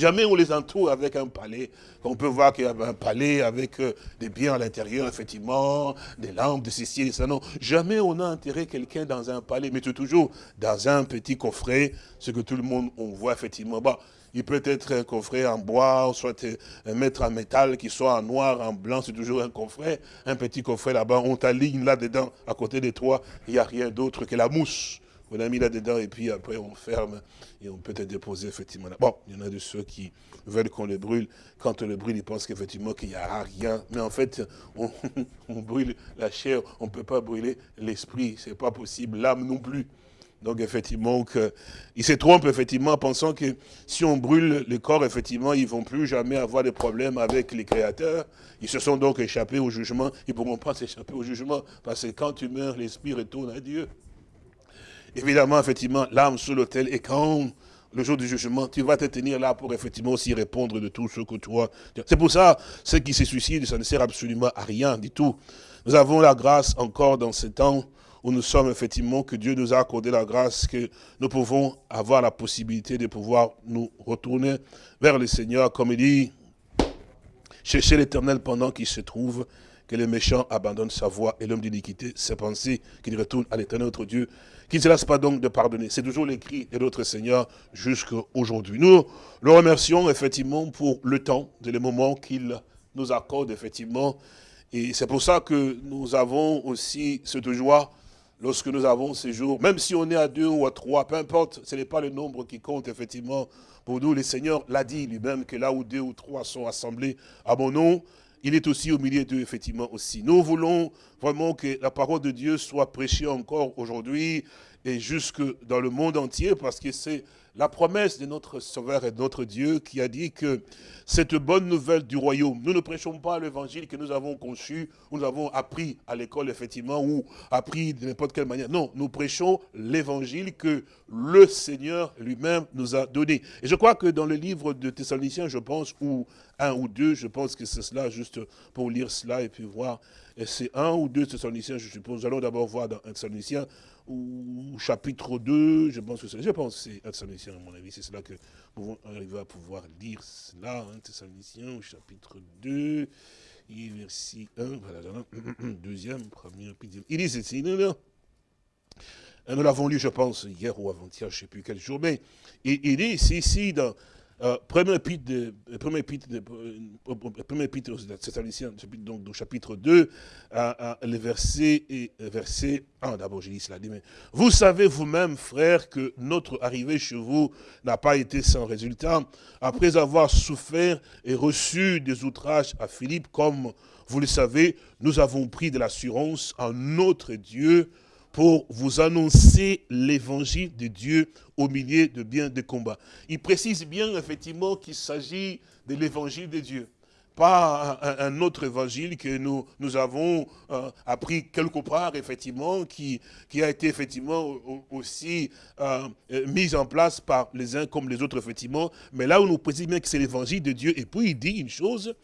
Jamais on les entoure avec un palais. On peut voir qu'il y a un palais avec euh, des biens à l'intérieur, effectivement, des lampes, des ceci ça. Non, jamais on a enterré quelqu'un dans un palais, mais toujours dans un petit coffret, ce que tout le monde, on voit effectivement. Bah, il peut être un coffret en bois, soit un mètre en métal, qui soit en noir, en blanc, c'est toujours un coffret. Un petit coffret là-bas, on t'aligne là-dedans, à côté de toi, il n'y a rien d'autre que la mousse. On a mis là-dedans et puis après on ferme et on peut te déposer effectivement là. Bon, il y en a de ceux qui veulent qu'on le brûle. Quand on le brûle, ils pensent qu'effectivement qu'il n'y a rien. Mais en fait, on, [LAUGHS] brûle la chair, on ne peut pas brûler l'esprit. Ce n'est pas possible. L'âme non plus. Donc effectivement, ils se trompent effectivement en pensant que si on brûle le corps, effectivement, ils ne vont plus jamais avoir de problème avec les créateurs. Ils se sont donc échappés au jugement. Ils ne pourront pas s'échapper au jugement parce que quand tu meurs, l'esprit retourne à Dieu. Évidemment, effectivement, l'âme sous l'autel et quand le jour du jugement, tu vas te tenir là pour effectivement aussi répondre de tout ce que toi... C'est pour ça, ceux qui se suicident, ça ne sert absolument à rien du tout. Nous avons la grâce encore dans ce temps où nous sommes effectivement, que Dieu nous a accordé la grâce, que nous pouvons avoir la possibilité de pouvoir nous retourner vers le Seigneur, comme il dit, chercher l'éternel pendant qu'il se trouve, que le méchant abandonne sa voie et l'homme d'iniquité ses pensées, qu'il retourne à l'éternel notre Dieu, qu'il ne se lasse pas donc de pardonner. C'est toujours l'écrit de notre Seigneur jusqu'à aujourd'hui. Nous le remercions effectivement pour le temps, et les moments qu'il nous accorde effectivement. Et c'est pour ça que nous avons aussi cette joie lorsque nous avons ces jours, même si on est à deux ou à trois, peu importe, ce n'est pas le nombre qui compte, effectivement, pour nous. Le Seigneur l'a dit lui-même, que là où deux ou trois sont assemblés à mon nom, il est aussi au milieu d'eux, effectivement, aussi. Nous voulons vraiment que la parole de Dieu soit prêchée encore aujourd'hui et jusque dans le monde entier, parce que c'est la promesse de notre Sauveur et de notre Dieu qui a dit que cette bonne nouvelle du royaume, nous ne prêchons pas l'évangile que nous avons conçu, nous avons appris à l'école effectivement, ou appris de n'importe quelle manière. Non, nous prêchons l'évangile que le Seigneur lui-même nous a donné. Et je crois que dans le livre de Thessaloniciens, je pense, ou un ou deux, je pense que c'est cela, juste pour lire cela et puis voir. Et c'est un ou deux Thessaloniciens, je suppose. Nous allons d'abord voir dans un Thessaloniciens, ou chapitre 2, je pense que c'est, je pense c'est à mon avis, c'est cela que nous pouvons arriver à pouvoir lire cela, hein, Thessaloniciens, chapitre 2, et verset 1, voilà, [CLEARS THROAT] deuxième, premier, il dit ceci, nous l'avons lu, je pense, hier ou avant-hier, je ne sais plus quel jour, mais il, il dit ici, dans euh, premier épître de, premier épître de, premier épître donc, chapitre 2, le verset, et, verset 1, d'abord j'ai dit cela, mais vous savez vous-même, frères, que notre arrivée chez vous n'a pas été sans résultat. Après avoir souffert et reçu des outrages à Philippe, comme vous le savez, nous avons pris de l'assurance en notre Dieu pour vous annoncer l'évangile de Dieu au milieu de bien des combats. Il précise bien effectivement qu'il s'agit de l'évangile de Dieu pas un, autre évangile que nous, nous avons euh, appris quelque part, effectivement, qui, qui a été effectivement aussi euh, mis en place par les uns comme les autres, effectivement. Mais là où nous précise bien que c'est l'évangile de Dieu, et puis il dit une chose,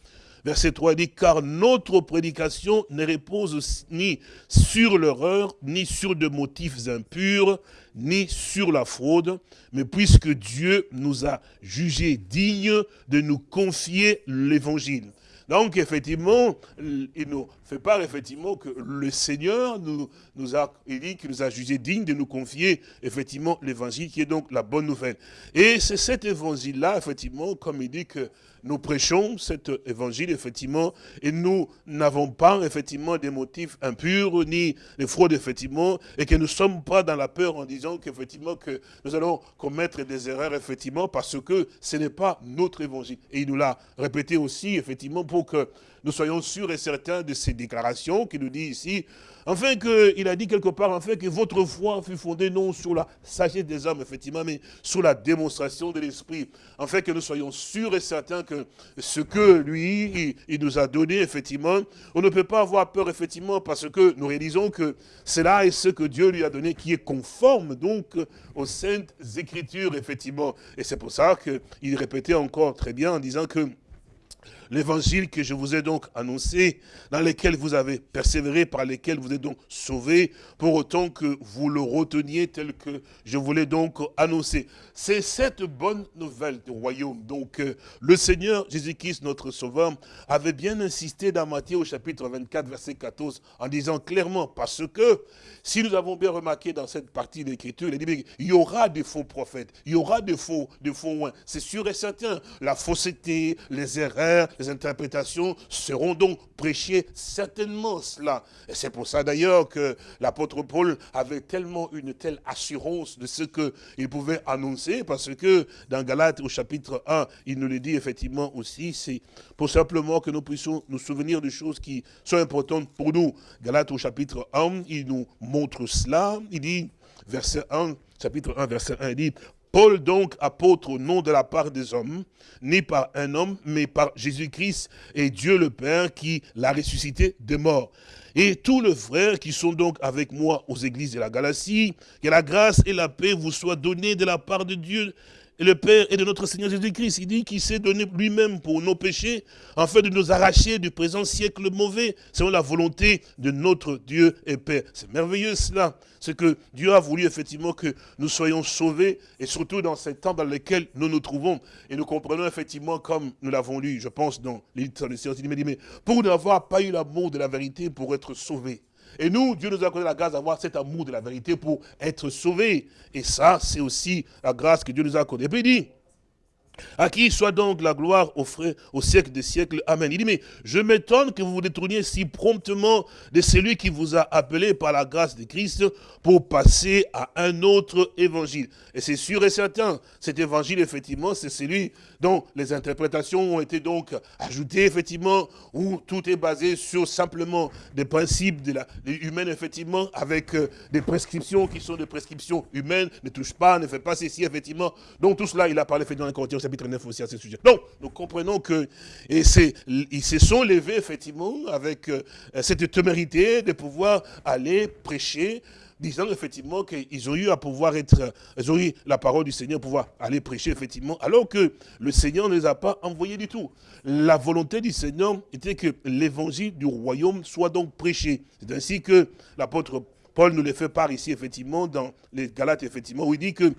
Verset 3 dit, car notre prédication ne repose ni sur l'erreur, ni sur des motifs impurs, ni sur la fraude, mais puisque Dieu nous a jugés dignes de nous confier l'évangile. Donc, effectivement, il nous fait part, effectivement, que le Seigneur nous, nous a, il dit qu'il nous a jugés dignes de nous confier, effectivement, l'évangile, qui est donc la bonne nouvelle. Et c'est cet évangile-là, effectivement, comme il dit que nous prêchons cet évangile, effectivement, et nous n'avons pas, effectivement, des motifs impurs, ni des fraudes, effectivement, et que nous ne sommes pas dans la peur en disant qu'effectivement, que nous allons commettre des erreurs, effectivement, parce que ce n'est pas notre évangile. Et il nous l'a répété aussi, effectivement, pour que nous soyons sûrs et certains de ces déclarations qu'il nous dit ici, Enfin qu'il a dit quelque part, enfin que votre foi fut fondée non sur la sagesse des hommes, effectivement, mais sur la démonstration de l'Esprit. Enfin que nous soyons sûrs et certains que ce que lui, il, nous a donné, effectivement, on ne peut pas avoir peur, effectivement, parce que nous réalisons que cela est ce que Dieu lui a donné, qui est conforme, donc, aux saintes écritures, effectivement. Et c'est pour ça qu'il répétait encore très bien en disant que l'évangile que je vous ai donc annoncé, dans lequel vous avez persévéré, par lesquels vous êtes donc sauvés, pour autant que vous le reteniez tel que je voulais donc annoncer. C'est cette bonne nouvelle du royaume. Donc, euh, le Seigneur Jésus-Christ, notre Sauveur, avait bien insisté dans Matthieu au chapitre 24, verset 14, en disant clairement, parce que, si nous avons bien remarqué dans cette partie de l'Écriture, il dit, il y aura des faux prophètes, il y aura des faux, des faux oins. C'est sûr et certain. La fausseté, les erreurs, les interprétations seront donc prêchées certainement cela. Et c'est pour ça d'ailleurs que l'apôtre Paul avait tellement une telle assurance de ce qu'il pouvait annoncer, parce que dans Galates au chapitre 1, il nous le dit effectivement aussi, c'est pour simplement que nous puissions nous souvenir de choses qui sont importantes pour nous. Galates au chapitre 1, il nous montre cela, il dit, verset 1, chapitre 1, verset 1, il dit, Paul donc apôtre au nom de la part des hommes, ni par un homme, mais par Jésus-Christ et Dieu le Père qui l'a ressuscité des morts. Et tous les frères qui sont donc avec moi aux églises de la Galatie, que la grâce et la paix vous soient données de la part de Dieu et le Père et de notre Seigneur Jésus-Christ. Il dit qu'il s'est donné lui-même pour nos péchés, afin de nous arracher du présent siècle mauvais, selon la volonté de notre Dieu et Père. C'est merveilleux cela. C'est que Dieu a voulu effectivement que nous soyons sauvés, et surtout dans ces temps dans lesquels nous nous trouvons. Et nous comprenons effectivement, comme nous l'avons lu, je pense, dans les sciences, il dit, mais pour n'avoir pas eu l'amour de la vérité pour être sauvés. Et nous, Dieu nous a accordé la grâce d'avoir cet amour de la vérité pour être sauvés. Et ça, c'est aussi la grâce que Dieu nous a accordée. Et à qui soit donc la gloire au, au siècle des siècles. Amen. Il dit, mais je m'étonne que vous vous détourniez si promptement de celui qui vous a appelé par la grâce de Christ pour passer à un autre évangile. Et c'est sûr et certain, cet évangile, effectivement, c'est celui dont les interprétations ont été donc ajoutées, effectivement, où tout est basé sur simplement des principes de la, humaines, effectivement, avec euh, des prescriptions qui sont des prescriptions humaines, ne touche pas, ne fait pas ceci, effectivement. Donc tout cela, il a parlé, effectivement, dans Corinthiens chapitre 9 aussi à ce sujet. Donc, nous comprenons que, ils se sont levés, effectivement, avec euh, cette témérité de pouvoir aller prêcher, disant effectivement qu'ils ont eu à pouvoir être, ils ont eu la parole du Seigneur, pouvoir aller prêcher effectivement, alors que le Seigneur ne les a pas envoyés du tout. La volonté du Seigneur était que l'évangile du royaume soit donc prêché. C'est ainsi que l'apôtre Paul nous le fait part ici, effectivement, dans les Galates, effectivement, où il dit que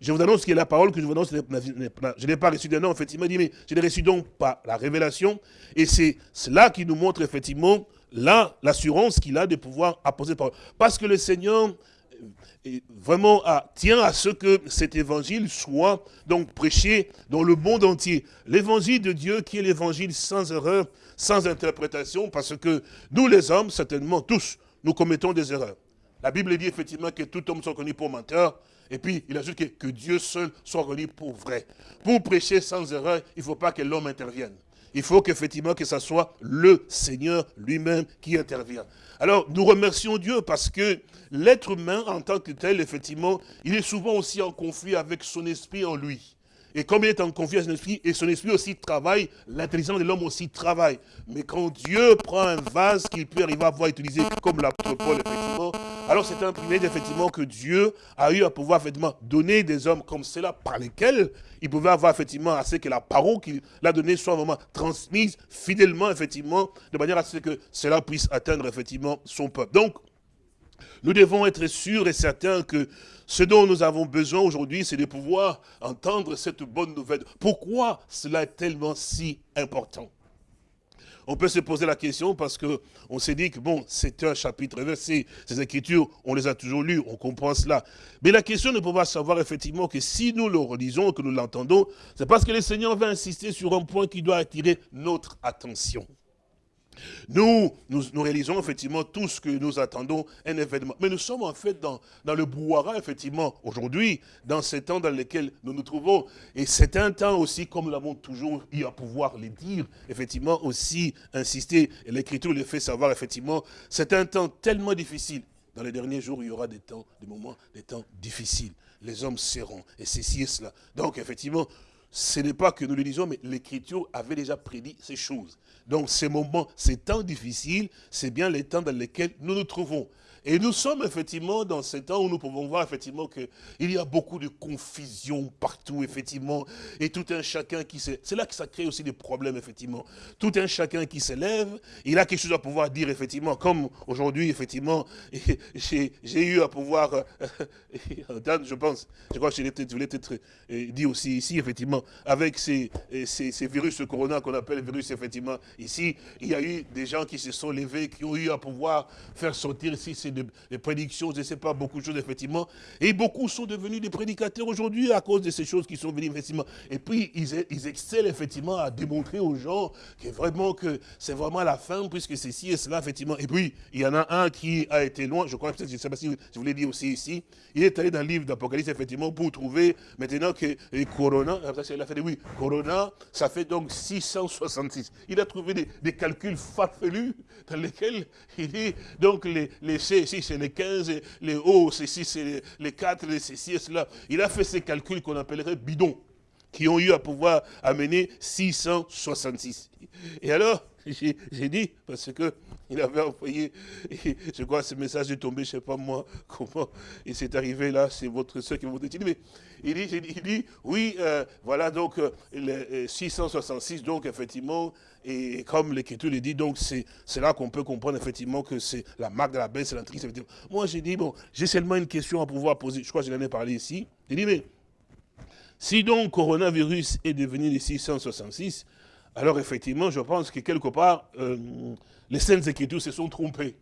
je vous annonce que la parole que je vous annonce, je ne l'ai pas reçue d'un homme, effectivement, il dit, mais je l'ai reçue donc par la révélation. Et c'est cela qui nous montre, effectivement, là, l'assurance qu'il a de pouvoir apposer parole. Parce que le Seigneur euh, vraiment tient à ce que cet évangile soit donc prêché dans le monde entier. L'évangile de Dieu qui est l'évangile sans erreur, sans interprétation, parce que nous les hommes, certainement tous, nous commettons des erreurs. La Bible dit effectivement que tout homme soit connu pour menteur. Et puis, il ajoute que, que Dieu seul soit connu pour vrai. Pour prêcher sans erreur, il ne faut pas que l'homme intervienne. Il faut qu'effectivement que ce soit le Seigneur lui-même qui intervient. Alors, nous remercions Dieu parce que l'être humain, en tant que tel, effectivement, il est souvent aussi en conflit avec son esprit en lui. Et comme il est en confiance son esprit, et son esprit aussi travaille, l'intelligence de l'homme aussi travaille. Mais quand Dieu prend un vase qu'il peut arriver à voir utiliser comme l'apôtre Paul, effectivement, alors c'est un privilège, effectivement, que Dieu a eu à pouvoir, effectivement, donner des hommes comme cela, par lesquels il pouvait avoir, effectivement, à ce que la parole qu'il a donnée soit vraiment transmise fidèlement, effectivement, de manière à ce que cela puisse atteindre, effectivement, son peuple. Donc, nous devons être sûrs et certains que ce dont nous avons besoin aujourd'hui, c'est de pouvoir entendre cette bonne nouvelle. Pourquoi cela est tellement si important? On peut se poser la question parce qu'on s'est dit que bon, c'est un chapitre versé, ces écritures, on les a toujours lues, on comprend cela. Mais la question ne peut pas savoir effectivement que si nous le relisons, que nous l'entendons, c'est parce que le Seigneur va insister sur un point qui doit attirer notre attention. Nous, nous, réalisons effectivement tout ce que nous attendons, un événement. Mais nous sommes en fait dans, le brouhaha, effectivement, aujourd'hui, dans ces temps dans lesquels nous nous trouvons. Et c'est un temps aussi, comme nous l'avons toujours eu à pouvoir le dire, effectivement, aussi insister, et l'Écriture le fait savoir, effectivement, c'est un temps tellement difficile. Dans les derniers jours, il y aura des temps, des moments, des temps difficiles. Les hommes seront, et ceci et cela. Donc, effectivement, ce n'est pas que nous le disons, mais l'Écriture avait déjà prédit ces choses. Donc ces moments, ces temps difficiles, c'est bien les temps dans lesquels nous nous trouvons. Et nous sommes effectivement dans ce temps où nous pouvons voir effectivement qu'il y a beaucoup de confusion partout, effectivement, et tout un chacun qui se... C'est là que ça crée aussi des problèmes, effectivement. Tout un chacun qui s'élève, il a quelque chose à pouvoir dire, effectivement, comme aujourd'hui, effectivement, [LAUGHS] j'ai eu à pouvoir, euh, [LAUGHS] je pense, je crois que je voulais peut-être euh, dire aussi ici, effectivement, avec ces, ces, ces virus corona qu'on appelle virus, effectivement, ici, il y a eu des gens qui se sont levés, qui ont eu à pouvoir faire sortir ici ces des prédictions, je ne sais pas, beaucoup de choses, effectivement. Et beaucoup sont devenus des prédicateurs aujourd'hui à cause de ces choses qui sont venues, effectivement. Et puis, ils, ils excellent, effectivement, à démontrer aux gens que vraiment, que c'est vraiment la fin, puisque c'est ci et cela, effectivement. Et puis, il y en a un qui a été loin, je crois, je ne sais pas si je vous l'ai dit aussi ici, il est allé dans le livre d'Apocalypse, effectivement, pour trouver, maintenant que Corona, il a fait, oui, Corona, ça fait donc 666. Il a trouvé des, calculs farfelus dans lesquels il dit, donc les, les ici c'est les 15, les O, ici c'est les, 4, les C, et cela. Il a fait ces calculs qu'on appellerait bidons, qui ont eu à pouvoir amener 666. Et alors, j'ai dit, parce que il avait envoyé, je crois ce message est tombé, je ne sais pas moi comment, il s'est arrivé là, c'est votre soeur qui m'a dit, mais il dit, il dit oui, euh, voilà donc euh, le 666, euh, donc effectivement, et comme l'Écriture le dit, donc c'est là qu'on peut comprendre effectivement que c'est la marque de la baisse, c'est l'entrée. Moi j'ai dit, bon, j'ai seulement une question à pouvoir poser, je crois que je l'en ai parlé ici, j'ai dit, mais si donc coronavirus est devenu le 666, alors effectivement, je pense que quelque part, euh, les Saintes Écritures se sont trompées.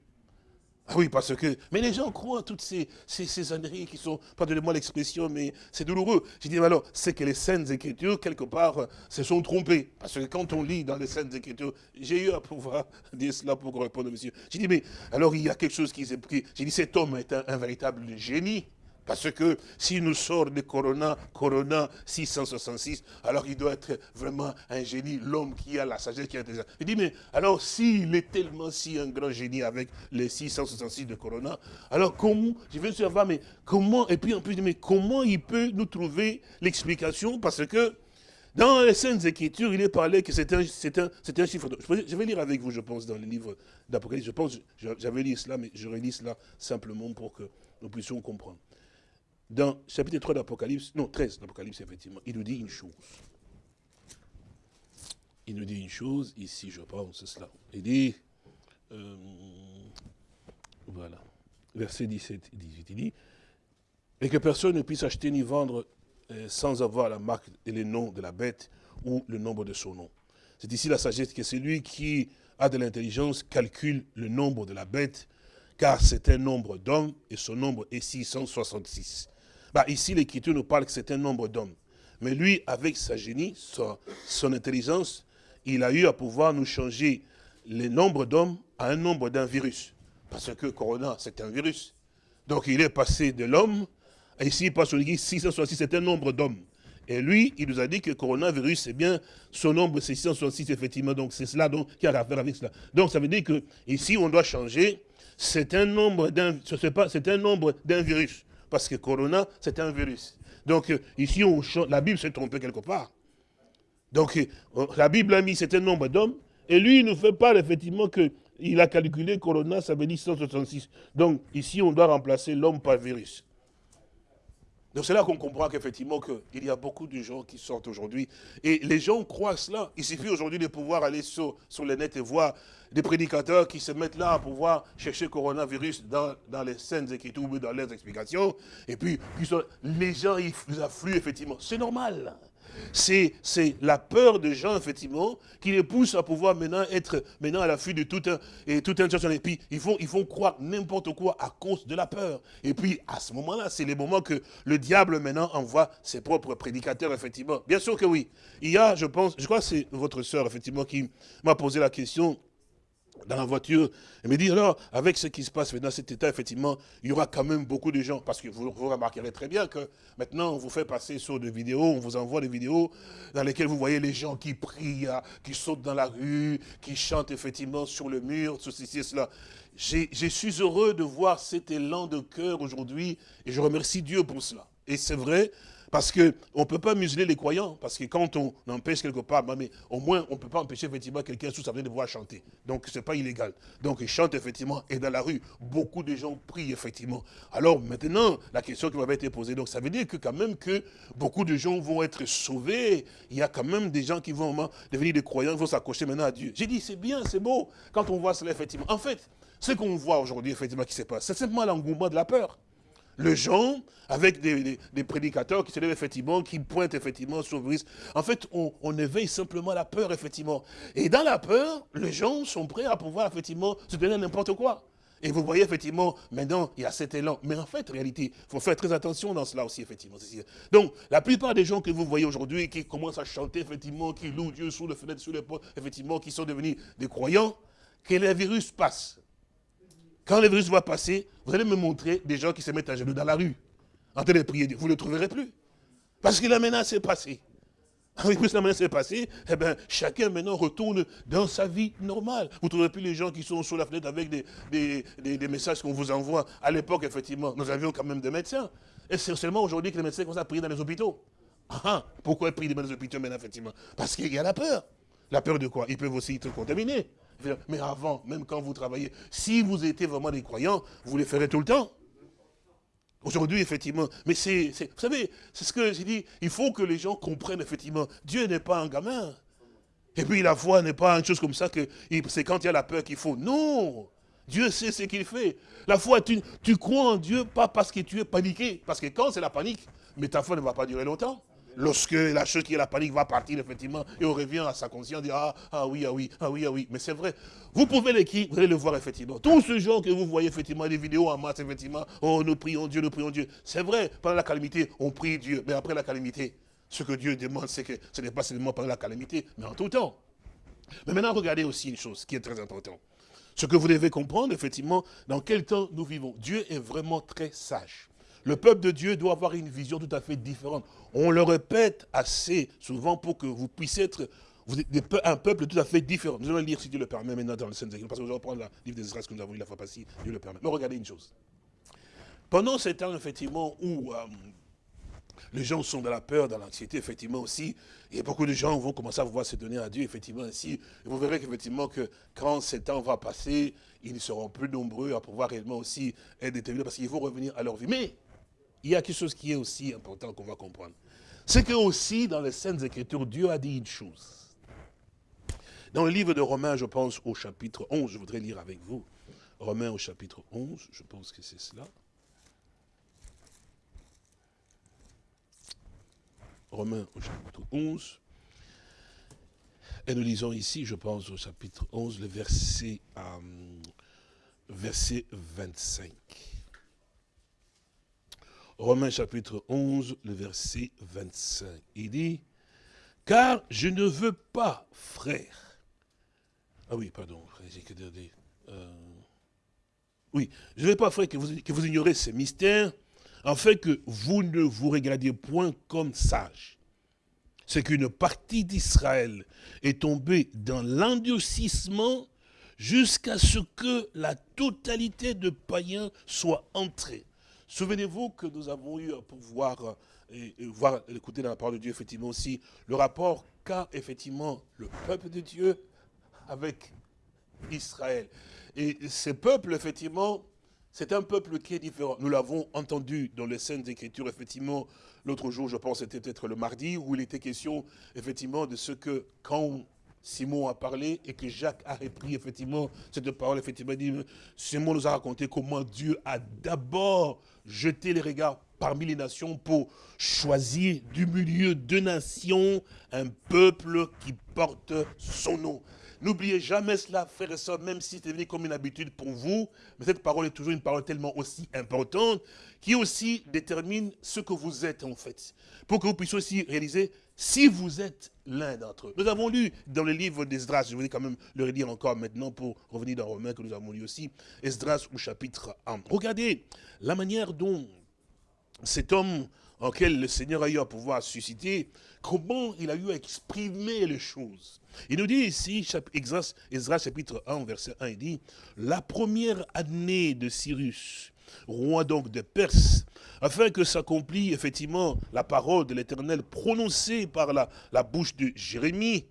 Ah oui, parce que... Mais les gens croient à toutes ces, ces, ces âneries qui sont... Pardonnez-moi l'expression, mais c'est douloureux. Je dis, mais alors, c'est que les Saintes Écritures, quelque part, euh, se sont trompées. Parce que quand on lit dans les Saintes Écritures, j'ai eu à pouvoir [LAUGHS] dire cela pour répondre au monsieur. J'ai dit, mais alors il y a quelque chose qui s'est pris. J'ai dit, cet homme est un véritable génie. Parce que s'il nous sort de Corona, Corona 666, alors il doit être vraiment un génie, l'homme qui a la sagesse, qui a intelligence. Il dit, mais alors s'il est tellement si un grand génie avec les 666 de Corona, alors comment, je vais savoir, mais comment, et puis en plus, mais comment il peut nous trouver l'explication? Parce que dans les Saintes Écritures, il est parlé que c'est un, un, un, chiffre. Je vais lire avec vous, je pense, dans le livre d'Apocalypse. Je pense, j'avais lu cela, mais je relis cela simplement pour que nous puissions comprendre dans chapitre 3 d'Apocalypse, non, 13 d'Apocalypse, effectivement, il nous dit une chose. Il nous dit une chose, ici je pense, c'est cela. Il dit, euh, voilà, verset 17 et 18, il dit, et que personne ne puisse acheter ni vendre euh, sans avoir la marque et le nom de la bête ou le nombre de son nom. C'est ici la sagesse que celui qui a de l'intelligence calcule le nombre de la bête, car c'est un nombre d'hommes et son nombre est 666. Bah, ici, l'Écriture nous parle que c'est un nombre d'hommes. Mais lui, avec sa génie, son, intelligence, il a eu à pouvoir nous changer le nombre d'hommes à un nombre d'un virus. Parce que Corona, c'est un virus. Donc il est passé de l'homme, ici il passe sur l'église 666, c'est un nombre d'hommes. Et lui, il nous a dit que coronavirus, c'est bien son nombre, c'est 666, effectivement. Donc c'est cela qui a affaire avec cela. Donc ça veut dire que ici, on doit changer. C'est un nombre d'un virus parce que Corona, c'est un virus. Donc euh, ici, on, la Bible s'est trompée quelque part. Donc euh, la Bible a mis un nombre d'hommes, et lui, il nous fait part effectivement qu'il a calculé Corona, ça veut dire 166. Donc ici, on doit remplacer l'homme par virus. Donc c'est là qu'on comprend qu'effectivement qu'il y a beaucoup de gens qui sortent aujourd'hui. Et les gens croient cela. Il suffit aujourd'hui de pouvoir aller sur, sur le net et voir des prédicateurs qui se mettent là à pouvoir chercher coronavirus dans, dans les scènes écritures ou dans leurs explications. Et puis, les gens, ils affluent effectivement. C'est normal. C'est la peur des gens, effectivement, qui les pousse à pouvoir maintenant être maintenant à l'affût de tout un, et tout un Et puis, ils vont, ils croire n'importe quoi à cause de la peur. Et puis, à ce moment-là, c'est le moment que le diable maintenant envoie ses propres prédicateurs, effectivement. Bien sûr que oui. Il y a, je pense, je crois que c'est votre sœur, effectivement, qui m'a posé la question dans la voiture. Elle me dit, alors, avec ce qui se passe dans cet état, effectivement, il y aura quand même beaucoup de gens, parce que vous, remarquerez très bien que maintenant, on vous fait passer sur des vidéos, on vous envoie des vidéos dans lesquelles vous voyez les gens qui prient, qui sautent dans la rue, qui chantent effectivement sur le mur, ceci et cela. Je suis heureux de voir cet élan de cœur aujourd'hui, et je remercie Dieu pour cela. Et c'est vrai, Parce qu'on ne peut pas museler les croyants, parce que quand on empêche quelque part, bah, mais au moins on ne peut pas empêcher effectivement quelqu'un sous sa de pouvoir chanter. Donc ce n'est pas illégal. Donc il chante effectivement, et dans la rue, beaucoup de gens prient effectivement. Alors maintenant, la question qui m'avait été posée, donc ça veut dire que quand même que beaucoup de gens vont être sauvés, il y a quand même des gens qui vont devenir des croyants, ils vont s'accrocher maintenant à Dieu. J'ai dit, c'est bien, c'est beau, quand on voit cela effectivement. En fait, ce qu'on voit aujourd'hui effectivement qui se passe, c'est simplement l'engouement de la peur le gens, avec des, prédicateurs qui se lèvent effectivement, qui pointent effectivement risque. En fait, on, éveille simplement la peur, effectivement. Et dans la peur, les gens sont prêts à pouvoir effectivement se donner n'importe quoi. Et vous voyez effectivement, maintenant, il y a cet élan. Mais en fait, en réalité, il faut faire très attention dans cela aussi, effectivement. Donc, la plupart des gens que vous voyez aujourd'hui, qui commencent à chanter, effectivement, qui louent Dieu sous les fenêtres, sous les portes, effectivement, qui sont devenus des croyants, que le virus passe. Quand le virus va passer, vous allez me montrer des gens qui se mettent à genoux dans la rue, en train de prier Vous ne le trouverez plus. Parce que la menace est passée. Oui, plus la menace est passée, eh bien, chacun maintenant retourne dans sa vie normale. Vous ne trouverez plus les gens qui sont sous la fenêtre avec des, des, messages qu'on vous envoie. À l'époque, effectivement, nous avions quand même des médecins. Et c'est seulement aujourd'hui que les médecins commencent à prier dans les hôpitaux. Ah, ah pourquoi ils prient dans les hôpitaux maintenant, effectivement? Parce qu'il y a la peur. La peur de quoi? Ils peuvent aussi être contaminés. Mais avant, même quand vous travaillez, si vous étiez vraiment des croyants, vous les ferez tout le temps. Aujourd'hui, effectivement, mais c'est, vous savez, c'est ce que j'ai dit, il faut que les gens comprennent, effectivement, Dieu n'est pas un gamin. Et puis la foi n'est pas une chose comme ça, que c'est quand il y a la peur qu'il faut. Non Dieu sait ce qu'il fait. La foi, tu, tu crois en Dieu, pas parce que tu es paniqué. Parce que quand c'est la panique, mais ta foi ne va pas durer longtemps. Lorsque la chose qui est la panique va partir, effectivement, et on revient à sa conscience, dit ah, ah oui, ah oui, ah oui, ah oui. Mais c'est vrai. Vous pouvez l'écrire, vous allez le voir, effectivement. Tous ce gens que vous voyez, effectivement, les vidéos en masse, effectivement, oh, nous prions Dieu, nous prions Dieu. C'est vrai, pendant la calamité, on prie Dieu. Mais après la calamité, ce que Dieu demande, c'est que ce n'est pas seulement pendant la calamité, mais en tout temps. Mais maintenant, regardez aussi une chose qui est très importante. Ce que vous devez comprendre, effectivement, dans quel temps nous vivons. Dieu est vraiment très sage. Le peuple de Dieu doit avoir une vision tout à fait différente. On le répète assez souvent pour que vous puissiez être vous êtes un peuple tout à fait différent. Nous allons lire, si Dieu le permet, maintenant dans le Saint-Écriture, parce que je vais reprendre le livre des Israël que nous avons lu la fois passée, Dieu le permet. Mais regardez une chose. Pendant ces temps, effectivement, où euh, les gens sont dans la peur, dans l'anxiété, effectivement aussi, et beaucoup de gens vont commencer à vouloir se donner à Dieu, effectivement, ainsi. Et vous verrez qu'effectivement, que quand ces temps va passer, ils seront plus nombreux à pouvoir réellement aussi être déterminés, parce qu'ils vont revenir à leur vie. Mais, il y a quelque chose qui est aussi important qu'on va comprendre. C'est que aussi, dans les Saintes Écritures, Dieu a dit une chose. Dans le livre de Romains, je pense au chapitre 11, je voudrais lire avec vous. Romains au chapitre 11, je pense que c'est cela. Romains au chapitre 11. Et nous lisons ici, je pense, au chapitre 11, le verset, euh, verset 25. Romains chapitre 11, le verset 25. Il dit, « Car je ne veux pas, frère. » Ah oui, pardon, j'ai que. Euh, oui, je ne veux pas, frère, que vous, ignorez ces mystères, fait que vous ne vous regardiez point comme sages. C'est qu'une partie d'Israël est tombée dans l'endurcissement jusqu'à ce que la totalité de païens soit entrée. Souvenez-vous que nous avons eu pour voir, et, voir, écouter dans la parole de Dieu, effectivement aussi, le rapport qu'a effectivement le peuple de Dieu avec Israël. Et ce peuple, effectivement, c'est un peuple qui est différent. Nous l'avons entendu dans les scènes d'écriture, effectivement, l'autre jour, je pense, c'était peut-être le mardi, où il était question, effectivement, de ce que, quand Simon a parlé et que Jacques a repris effectivement cette parole, effectivement, dit, Simon nous a raconté comment Dieu a d'abord jeté les regards parmi les nations pour choisir du milieu de nations un peuple qui porte son nom. N'oubliez jamais cela, frères et sœurs, même si c'est devenu comme une habitude pour vous, mais cette parole est toujours une parole tellement aussi importante, qui aussi détermine ce que vous êtes en fait. Pour que vous puissiez aussi réaliser si vous êtes l'un d'entre eux. Nous avons lu dans le livre d'Esdras, je voulais quand même le redire encore maintenant pour revenir dans Romains que nous avons lu aussi, Esdras au chapitre 1. Regardez la manière dont cet homme en lequel le Seigneur a eu à pouvoir susciter, comment il a eu à exprimer les choses. Il nous dit ici, Esdras chapitre 1, verset 1, il dit, la première année de Cyrus, roi donc de Perse, afin que s'accomplisse effectivement la parole de l'Éternel prononcée par la, la bouche de Jérémie.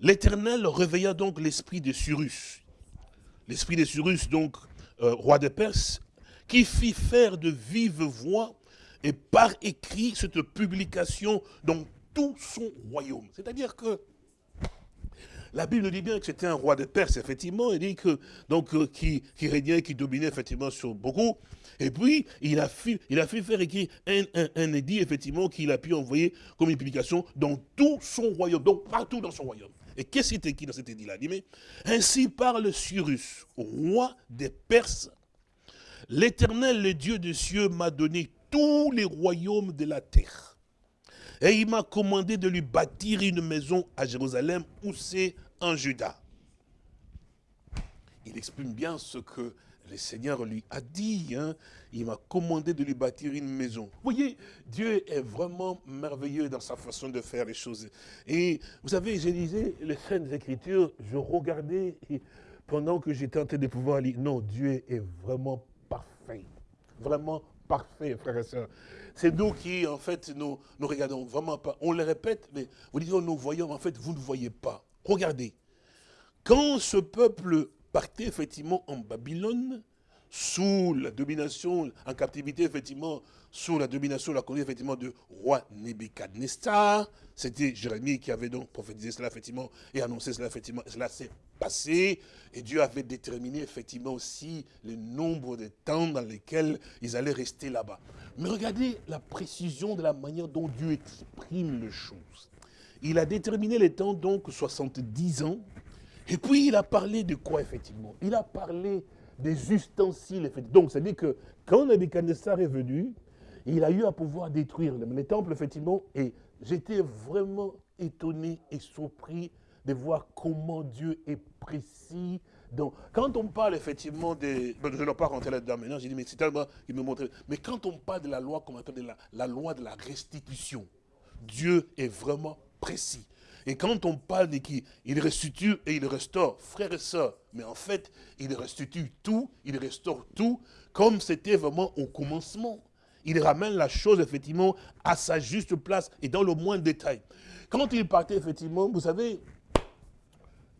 L'Éternel réveilla donc l'esprit de Cyrus. L'esprit de Cyrus, donc, euh, roi de Perse, qui fit faire de vive voix et par écrit cette publication dans tout son royaume. C'est-à-dire que la Bible dit bien que c'était un roi de Perse, effectivement, il dit que, donc, euh, qui, régnait, qui dominait effectivement sur beaucoup. Et puis, il a fait, faire un, un, édit, effectivement, qu'il a pu envoyer comme une publication dans tout son royaume, donc partout dans son royaume. Et qu'est-ce qui est écrit dans cet édit-là Ainsi parle Cyrus, roi des Perses. L'Éternel, le Dieu des cieux, m'a donné tous les royaumes de la terre. Et il m'a commandé de lui bâtir une maison à Jérusalem où c'est en Juda. Il exprime bien ce que le Seigneur lui a dit. Hein. Il m'a commandé de lui bâtir une maison. Vous voyez, Dieu est vraiment merveilleux dans sa façon de faire les choses. Et vous savez, je lisais les Saintes Écritures, je regardais pendant que j'étais en train de pouvoir lire. Non, Dieu est vraiment parfait. Vraiment parfait, frères et sœurs. C'est nous qui, en fait, nous, nous regardons vraiment pas. On le répète, mais vous dites, nous voyons, en fait, vous ne voyez pas. Regardez. Quand ce peuple partait effectivement en Babylone, sous la domination, en captivité, effectivement, sous la domination, la conduite, effectivement, de roi Nebuchadnezzar. C'était Jérémie qui avait donc prophétisé cela, effectivement, et annoncé cela, effectivement. cela s'est passé, et Dieu avait déterminé, effectivement, aussi le nombre de temps dans lesquels ils allaient rester là-bas. Mais regardez la précision de la manière dont Dieu exprime les choses. Il a déterminé les temps, donc, 70 ans, et puis il a parlé de quoi, effectivement? Il a parlé des ustensiles. Donc, c'est-à-dire que quand Nebuchadnezzar est venu, il a eu à pouvoir détruire les temples, effectivement, et j'étais vraiment étonné et surpris de voir comment Dieu est précis. Donc, quand on parle effectivement des... je ne vais pas rentrer là-dedans maintenant, j'ai dit, mais c'est tellement qu'il me montre... Mais quand on parle de la loi, comme on la, la loi de la restitution, Dieu est vraiment précis. Et quand on parle de qui il restitue et il restaure, frères et sœurs, mais en fait, il restitue tout, il restaure tout, comme c'était vraiment au commencement. Il ramène la chose, effectivement, à sa juste place et dans le moindre détail. Quand il partait, effectivement, vous savez,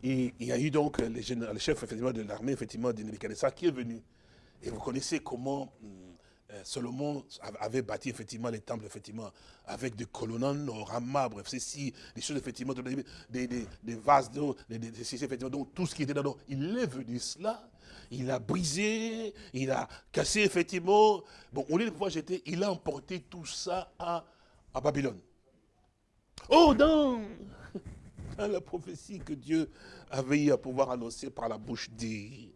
il, y a eu donc le, chef de l'armée, effectivement, de Nebuchadnezzar qui est venu. Et vous connaissez comment euh, Solomon avait bâti effectivement les temples, effectivement, avec des colonnes en marbre, ceci, des choses, effectivement, des, vases d'eau, des, effectivement, donc tout ce qui était dedans. Il est venu cela, il a brisé, il a cassé, effectivement. Bon, au lieu de pouvoir jeter, il a emporté tout ça à, Babylone. Oh, dans, [LAUGHS] dans la prophétie que Dieu avait eu à pouvoir annoncer par la bouche des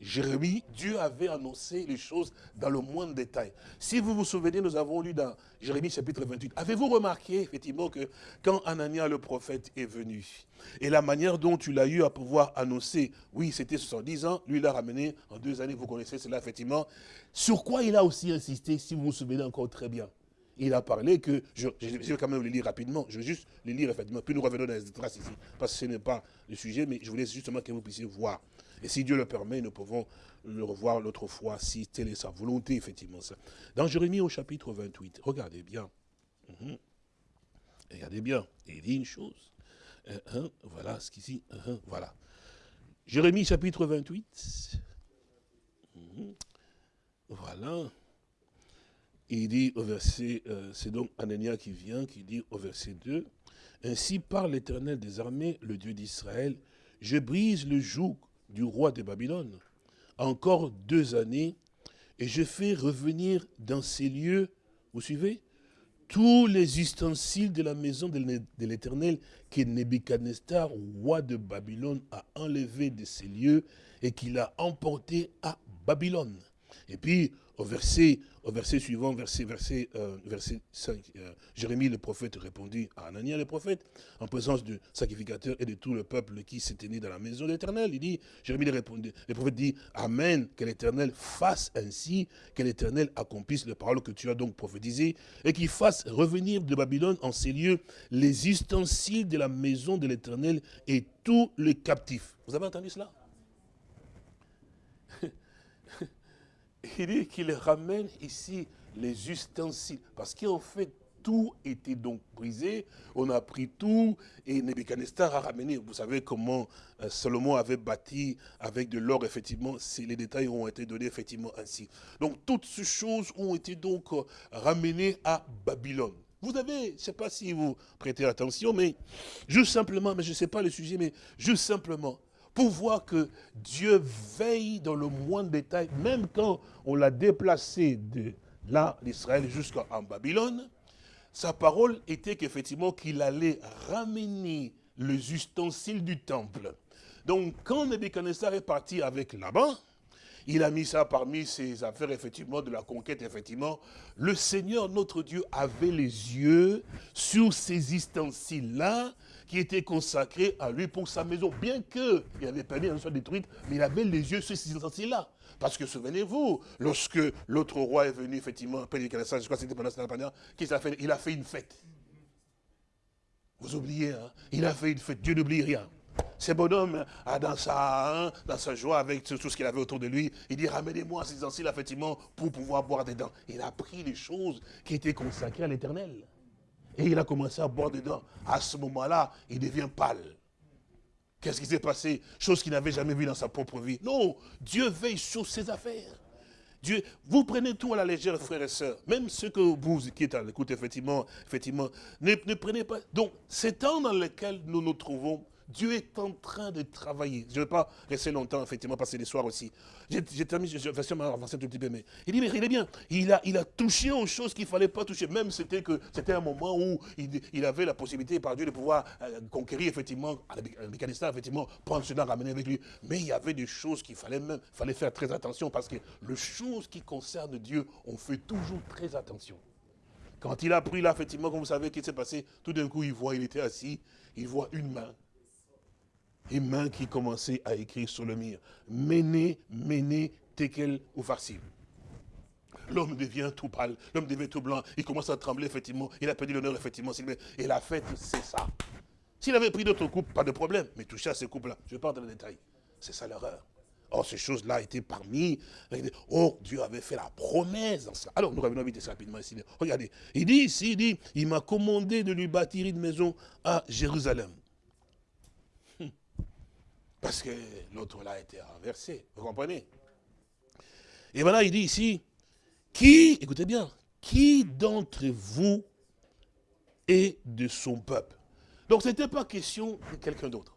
Jérémie, Dieu avait annoncé les choses dans le moindre détail. Si vous vous souvenez, nous avons lu dans Jérémie chapitre 28. Avez-vous remarqué effectivement que quand Anania le prophète est venu, et la manière dont tu l'as eu à pouvoir annoncer, oui c'était 70 ans, lui l'a ramené en deux années, vous connaissez cela effectivement. Sur quoi il a aussi insisté, si vous vous souvenez encore très bien? Il a parlé que, je, vais quand même le lire rapidement, je vais juste le lire effectivement, puis nous revenons dans les traces ici, parce que ce n'est pas le sujet, mais je voulais justement que vous puissiez voir. Et si Dieu le permet, nous pouvons le revoir l'autre fois, si telle est sa volonté, effectivement. Ça. Dans Jérémie au chapitre 28, regardez bien. Mhm. Regardez bien, il dit une chose. Voilà ce qu'ici, uh voilà. Jérémie chapitre 28. Mhm. Voilà. Il dit au verset, euh, c'est donc Anania qui vient, qui dit au verset 2, Ainsi parle l'Éternel des armées, le Dieu d'Israël, je brise le joug du roi de Babylone. Encore deux années, et je fais revenir dans ces lieux, vous suivez, tous les ustensiles de la maison de l'Éternel que Nebuchadnezzar, roi de Babylone, a enlevé de ces lieux et qu'il a emporté à Babylone. Et puis, au verset, au verset suivant, verset, verset, euh, verset 5, euh, Jérémie le prophète répondit à Anania le prophète, en présence du sacrificateur et de tout le peuple qui s'était né dans la maison de l'Éternel. Il dit, Jérémie le, répondit, le prophète dit, Amen, que l'Éternel fasse ainsi, que l'Éternel accomplisse les paroles que tu as donc prophétisées, et qu'il fasse revenir de Babylone en ces lieux les ustensiles de la maison de l'Éternel et tous les captifs. Vous avez entendu cela? Il dit qu'il ramène ici les ustensiles. Parce qu'en fait, tout était donc brisé, on a pris tout, et Nebuchadnezzar a ramené, vous savez comment euh, Salomon avait bâti avec de l'or, effectivement, les détails ont été donnés effectivement ainsi. Donc toutes ces choses ont été donc euh, ramenées à Babylone. Vous avez, je ne sais pas si vous prêtez attention, mais juste simplement, mais je ne sais pas le sujet, mais juste simplement, pour voir que Dieu veille dans le moindre détail, même quand on l'a déplacé de là, d'Israël, jusqu'en Babylone, sa parole était qu'effectivement qu'il allait ramener les ustensiles du temple. Donc quand Nebuchadnezzar est parti avec là-bas, il a mis ça parmi ses affaires, effectivement, de la conquête, effectivement. Le Seigneur, notre Dieu, avait les yeux sur ces ustensiles-là, qui étaient consacrés à lui pour sa maison. Bien qu'il avait permis qu'elle soit détruite, mais il avait les yeux sur ces ustensiles-là. Parce que souvenez-vous, lorsque l'autre roi est venu, effectivement, après je crois que c'était pendant cette période, qu'il a fait Il a fait une fête. Vous oubliez, hein Il a fait une fête. Dieu n'oublie rien. Ce bonhomme, a dans, sa, hein, dans sa joie, avec tout ce qu'il avait autour de lui, il dit, ramenez-moi ces anciens, effectivement, pour pouvoir boire dedans. Il a pris les choses qui étaient consacrées à l'éternel. Et il a commencé à boire dedans. À ce moment-là, il devient pâle. Qu'est-ce qui s'est passé? Chose qu'il n'avait jamais vue dans sa propre vie. Non, Dieu veille sur ses affaires. Dieu, vous prenez tout à la légère, frères et sœurs. Même ceux que vous qui êtes à l'écoute, effectivement, effectivement, ne, ne prenez pas. Donc, ces temps dans lesquels nous nous trouvons, Dieu est en train de travailler. Je ne vais pas rester longtemps, effectivement, passer les soirs aussi. J'ai terminé, je vais avancer un mais il dit, mais il est bien, il a, il a touché aux choses qu'il ne fallait pas toucher. Même c'était que c'était un moment où il, avait la possibilité par Dieu de pouvoir euh, conquérir, effectivement, l'Afghanistan, effectivement, prendre cela, ramener avec lui. Mais il y avait des choses qu'il fallait même, fallait faire très attention parce que les choses qui concernent Dieu, on fait toujours très attention. Quand il a pris là, effectivement, comme vous savez, qu'est-ce qui s'est passé? Tout d'un coup, il voit, il était assis, il voit une main et main qui commençait à écrire sur le mur. Méné, Méné, Tekel ou Farsim. L'homme devient tout pâle, l'homme devient tout blanc, il commence à trembler, effectivement, il a perdu l'honneur, effectivement, et la fête, c'est ça. S'il avait pris d'autres couples, pas de problème, mais toucher à ces couples-là, je entrer dans le détail, c'est ça l'erreur. Or, ces choses-là étaient parmi. Or, Dieu avait fait la promesse dans ça. Alors, nous revenons vite rapidement ici. Regardez, il dit ici, il dit, il m'a commandé de lui bâtir une maison à Jérusalem. Parce que l'autre là a été renversé. Vous comprenez? Et voilà, il dit ici, qui, écoutez bien, qui d'entre vous est de son peuple? Donc ce n'était pas question de quelqu'un d'autre.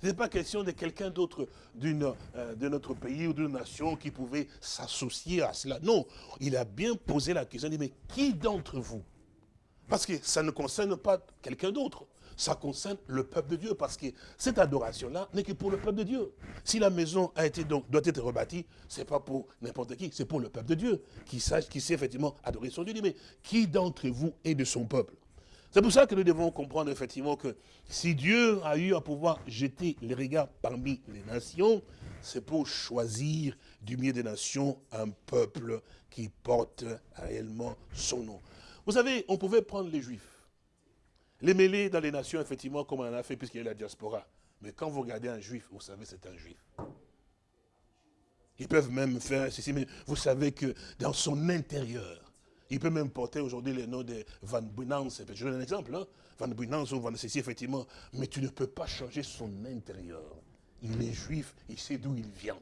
Ce n'était pas question de quelqu'un d'autre euh, de notre pays ou d'une nation qui pouvait s'associer à cela. Non, il a bien posé la question, il dit, mais qui d'entre vous? Parce que ça ne concerne pas quelqu'un d'autre ça concerne le peuple de Dieu, parce que cette adoration-là n'est que pour le peuple de Dieu. Si la maison a été donc, doit être rebâtie, ce n'est pas pour n'importe qui, c'est pour le peuple de Dieu, qui sache, qui sait effectivement adorer son Dieu. Mais qui d'entre vous est de son peuple? C'est pour ça que nous devons comprendre effectivement que si Dieu a eu à pouvoir jeter les regards parmi les nations, c'est pour choisir du milieu des nations un peuple qui porte réellement son nom. Vous savez, on pouvait prendre les Juifs. Les mêlés dans les nations, effectivement, comme on en a fait, puisqu'il y a la diaspora. Mais quand vous regardez un juif, vous savez c'est un juif. Ils peuvent même faire ceci, mais vous savez que dans son intérieur, il peut même porter aujourd'hui le nom de Van Bunance. Je donne un exemple, hein? Van Bunance ou Van ceci, effectivement. Mais tu ne peux pas changer son intérieur. Il est juif, il sait d'où il vient.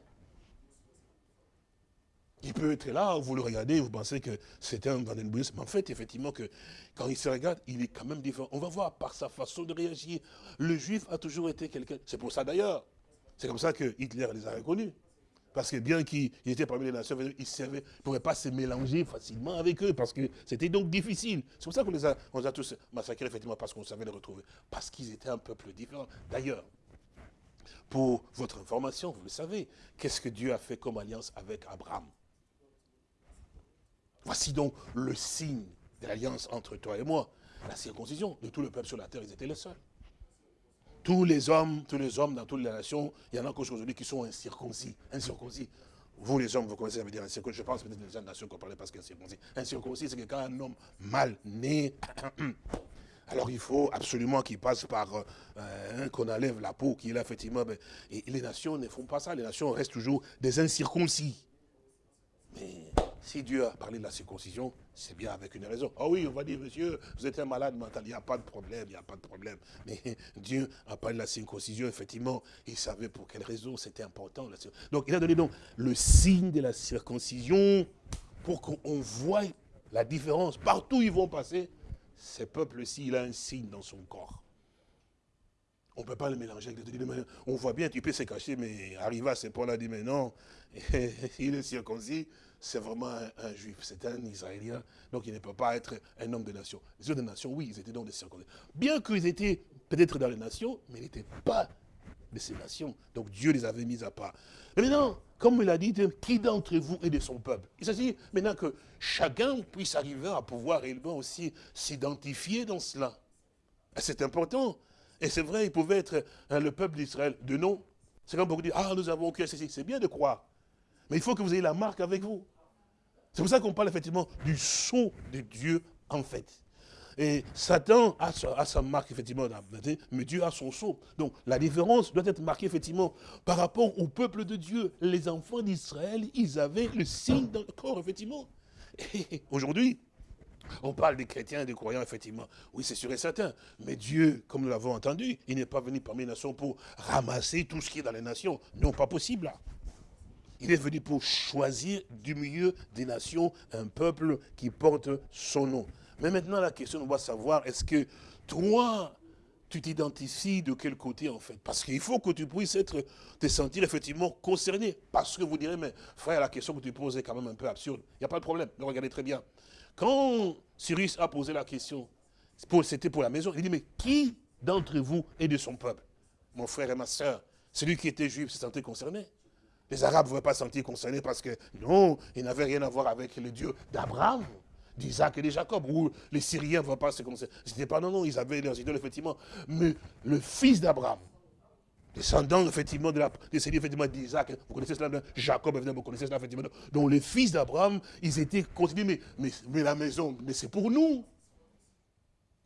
Il peut être là, vous le regardez, vous pensez que c'est un Vandenbuyens, mais en fait, effectivement, que quand il se regarde, il est quand même différent. On va voir par sa façon de réagir. Le juif a toujours été quelqu'un, c'est pour ça d'ailleurs, c'est comme ça que Hitler les a reconnus. Parce que bien qu'il était parmi les nations, il ne pouvait pas se mélanger facilement avec eux, parce que c'était donc difficile. C'est pour ça qu'on les a tous massacrés, effectivement, parce qu'on savait les retrouver. Parce qu'ils étaient un peuple différent. D'ailleurs, pour votre information, vous le savez, qu'est-ce que Dieu a fait comme alliance avec Abraham? Voici donc le signe de l'alliance entre toi et moi. La circoncision de tout le peuple sur la terre, ils étaient les seuls. Tous les hommes, tous les hommes dans toutes les nations, il y en a encore aujourd'hui qui sont incirconcis. Incirconcis. Vous les hommes, vous connaissez, ça veut dire incirconcis. Je pense peut-être des nations qu'on parlait parce qu'incirconcis. Incirconcis, c'est que quand un homme mal né, [CLEARS THROAT] alors il faut absolument qu'il passe par, euh, qu'on enlève la peau, qu'il a effectivement, ben, et les nations ne font pas ça, les nations restent toujours des incirconcis. Si Dieu a parlé de la circoncision, c'est bien avec une raison. Ah oui, on va dire, monsieur, vous êtes un malade mental, il n'y a pas de problème, il n'y a pas de problème. Mais [LAUGHS] Dieu a parlé de la circoncision, effectivement, il savait pour quelle raison c'était important. Donc il a donné donc le signe de la circoncision pour qu'on voie la différence. Partout où ils vont passer, ce peuple-ci, il a un signe dans son corps. On ne peut pas le mélanger avec des On voit bien, tu peux se cacher, mais arrivé à ce point-là, dit, mais non, [LAUGHS] il est circoncis, c'est vraiment un, juif, c'est un Israélien, donc il ne peut pas être un homme de nation. Les autres nations, oui, ils étaient donc des circoncis. Bien qu'ils étaient peut-être dans les nations, mais ils n'étaient pas de ces nations. Donc Dieu les avait mis à part. Mais maintenant, comme il a dit, qui d'entre vous est de son peuple? Il s'agit maintenant que chacun puisse arriver à pouvoir réellement aussi s'identifier dans cela. C'est important. Et c'est vrai, il pouvait être hein, le peuple d'Israël de nom. C'est comme beaucoup disent, ah, nous avons cru ceci. C'est bien de croire. Mais il faut que vous ayez la marque avec vous. C'est pour ça qu'on parle effectivement du sceau de Dieu en fait. Et Satan a sa, marque, effectivement, mais Dieu a son sceau. Donc, la différence doit être marquée, effectivement, par rapport au peuple de Dieu. Les enfants d'Israël, ils avaient le signe dans le corps, effectivement. Et aujourd'hui, on parle des chrétiens et des croyants, effectivement. Oui, c'est sûr et certain. Mais Dieu, comme nous l'avons entendu, il n'est pas venu parmi les nations pour ramasser tout ce qui est dans les nations. Non, pas possible, là. Il est venu pour choisir du milieu des nations un peuple qui porte son nom. Mais maintenant, la question, on va savoir, est-ce que toi, tu t'identifies de quel côté en fait? Parce qu'il faut que tu puisses être, te sentir effectivement concerné. Parce que vous direz, mais frère, la question que tu poses est quand même un peu absurde. Il n'y a pas de problème, regardez très bien. Quand Cyrus a posé la question, c'était pour la maison, il dit, mais qui d'entre vous est de son peuple? Mon frère et ma soeur, celui qui était juif se sentait concerné. Les Arabes ne pouvaient pas se sentir concernés parce que non, ils n'avaient rien à voir avec le Dieu d'Abraham, d'Isaac et de Jacob. Ou les Syriens ne pouvaient pas se concerner. C'était pas non, non, ils avaient leurs idoles, effectivement. Mais le fils d'Abraham, descendant effectivement de la descendant effectivement d'Isaac, vous connaissez cela, Jacob, évidemment, vous connaissez cela, effectivement. Donc les fils d'Abraham, ils étaient considérés, mais, mais la maison, mais c'est pour nous.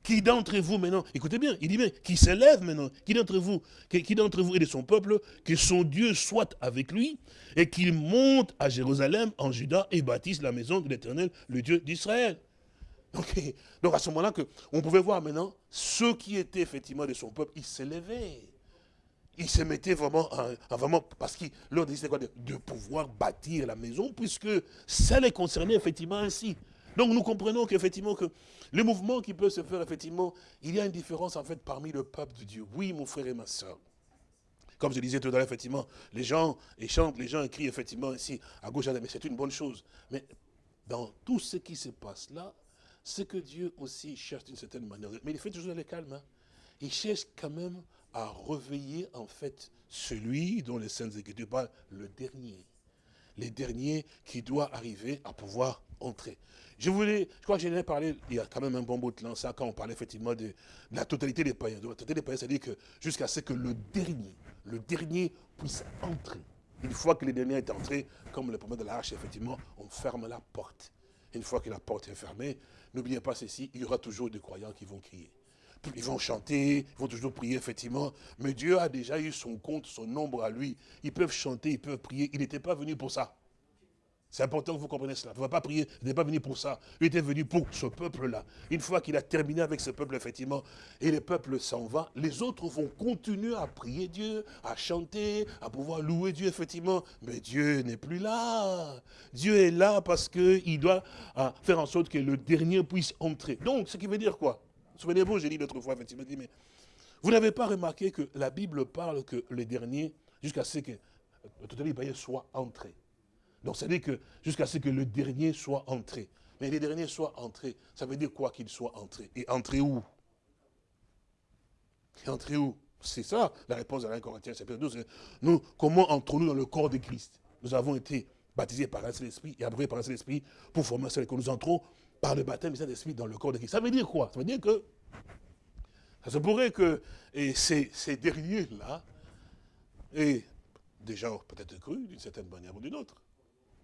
Qui d'entre vous maintenant, écoutez bien, il dit bien, qui s'élève maintenant, qui d'entre vous, qui, d'entre vous est de son peuple, que son Dieu soit avec lui, et qu'il monte à Jérusalem, en Juda, et bâtisse la maison de l'Éternel, le Dieu d'Israël. Donc, donc, à ce moment-là, on pouvait voir maintenant, ceux qui étaient effectivement de son peuple, ils s'élevaient. Ils se mettaient vraiment, en, vraiment parce qu'ils leur disaient quoi, de, de pouvoir bâtir la maison, puisque ça les concernait effectivement ainsi. Donc nous comprenons qu'effectivement, que le mouvement qui peut se faire, effectivement, il y a une différence en fait parmi le peuple de Dieu. Oui, mon frère et ma soeur. Comme je disais tout à l'heure, effectivement, les gens chantent, les gens écrivent effectivement ici, à gauche, à droite, mais c'est une bonne chose. Mais dans tout ce qui se passe là, c'est que Dieu aussi cherche d'une certaine manière. Mais il fait toujours le calme. Hein. Il cherche quand même à réveiller en fait celui dont les Saintes Écritures parlent, le dernier. Les derniers qui doit arriver à pouvoir entrer. Je voulais, je crois que j'en ai parlé il y a quand même un bon bout de temps, ça, quand on parlait effectivement de, la totalité des païens. De la totalité des païens, c'est-à-dire que jusqu'à ce que le dernier, le dernier puisse entrer. Une fois que le dernier est entré, comme le premier de l'arche, effectivement, on ferme la porte. Une fois que la porte est fermée, n'oubliez pas ceci, il y aura toujours des croyants qui vont crier. Ils vont chanter, ils vont toujours prier, effectivement. Mais Dieu a déjà eu son compte, son nombre à lui. Ils peuvent chanter, ils peuvent prier. Il n'était pas venu pour ça. C'est important que vous compreniez cela. Vous ne va pas prier, il n'est pas venu pour ça. Il était venu pour ce peuple-là. Une fois qu'il a terminé avec ce peuple, effectivement, et le peuple s'en va, les autres vont continuer à prier Dieu, à chanter, à pouvoir louer Dieu, effectivement. Mais Dieu n'est plus là. Dieu est là parce qu'il doit ah, faire en sorte que le dernier puisse entrer. Donc, ce qui veut dire quoi? Souvenez-vous, j'ai dit l'autre fois, effectivement, mais vous n'avez pas remarqué que la Bible parle que le dernier, jusqu'à ce que le total soit entré. Donc, ça veut dire que jusqu'à ce que le dernier soit entré. Mais le dernier soit entré, ça veut dire quoi qu'il soit entré Et entré où? Et entré où? C'est ça la réponse à 1 Corinthiens chapitre 12. Nous, comment entrons-nous dans le corps de Christ? Nous avons été baptisés par un esprit et abreuvés par un seul esprit pour former seul que nous entrons par le baptême du Saint-Esprit dans le corps de Christ. Ça veut dire quoi? Ça veut dire que ça se pourrait que ces, ces derniers-là aient déjà peut-être cru d'une certaine manière ou d'une autre.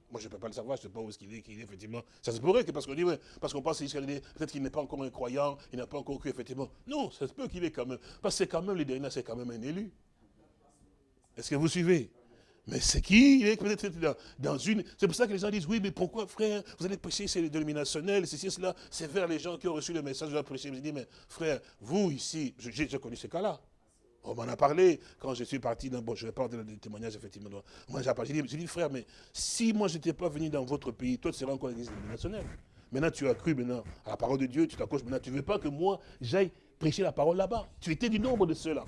Moi, je ne peux pas le savoir, je ne sais pas où est-ce qu'il est, qu'il est, effectivement. Ça se pourrait que parce qu'on dit, ouais, parce qu'on pense qu'il peut-être qu'il n'est pas encore un croyant, il n'a pas encore cru, effectivement. Non, ça se peut qu'il est quand même. Parce que c'est quand même, les derniers, c'est quand même un élu. Est-ce que vous suivez? Mais c'est qui? Il est peut-être dans, une... C'est pour ça que les gens disent, oui, mais pourquoi, frère, vous allez prêcher, c'est dénominationnel, ceci, cela, c'est vers les gens qui ont reçu le message de la prêcher. Je dis, mais frère, vous ici, j'ai connu ce cas-là. On m'en a parlé quand je suis parti dans... Bon, je vais pas donner des témoignages, effectivement. Moi, j'ai dit, dit, frère, mais si moi, je n'étais pas venu dans votre pays, toi, tu serais encore l'église dénominationnelle. Maintenant, tu as cru maintenant à la parole de Dieu, tu t'accroches maintenant. Tu ne veux pas que moi, j'aille prêcher la parole là-bas. Tu étais du nombre de ceux-là.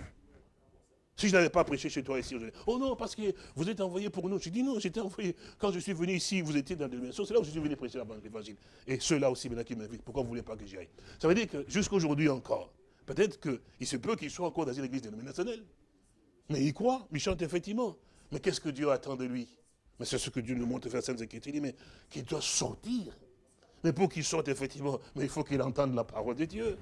Si je n'avais pas prêché chez toi ici, je oh non, parce que vous êtes envoyé pour nous. Je dis non, j'étais envoyé. Quand je suis venu ici, vous étiez dans la dimension, c'est là où je suis venu prêcher l'évangile. Et ceux-là aussi, maintenant, qui m'invitent, pourquoi vous ne voulez pas que j'y aille? Ça veut dire que jusqu'à aujourd'hui encore, peut-être qu'il se peut qu'ils soient encore dans une église dénominationnelle. Mais il croit, il chante effectivement. Mais qu'est-ce que Dieu attend de lui? Mais c'est ce que Dieu nous montre faire Sainte Écriture. Il dit, mais qu'il doit sortir. Mais pour qu'il sorte effectivement, mais il faut qu'il entende la parole de Dieu.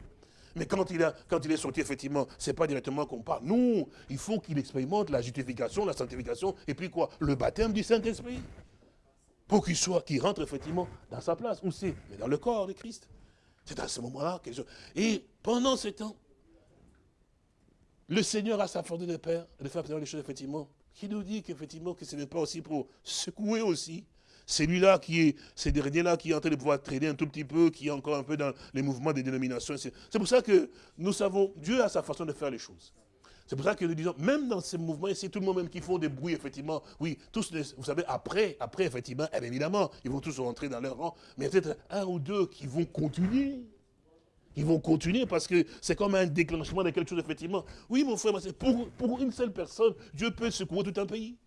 Mais quand il, a, quand il est sorti, effectivement, ce n'est pas directement qu'on parle. Non, il faut qu'il expérimente la justification, la sanctification, et puis quoi? Le baptême du Saint-Esprit. Pour qu'il soit, qu'il rentre effectivement dans sa place. Où c'est Mais dans le corps de Christ. C'est à ce moment-là quelque chose. Et pendant ce temps, le Seigneur a sa force de Père, de faire les choses, effectivement, qui nous dit qu'effectivement, que ce n'est pas aussi pour secouer aussi celui-là qui est, ce dernier-là qui est en train de pouvoir traîner un tout petit peu, qui est encore un peu dans les mouvements des dénominations. C'est pour ça que nous savons, Dieu a sa façon de faire les choses. C'est pour ça que nous disons, même dans ces mouvements ici, tout le monde même qui font des bruits, effectivement, oui, tous, vous savez, après, après, effectivement, évidemment, ils vont tous rentrer dans leur rang, mais peut-être un ou deux qui vont continuer. Ils vont continuer parce que c'est comme un déclenchement de quelque chose, effectivement. Oui, mon frère, pour, pour une seule personne, Dieu peut secouer tout un pays.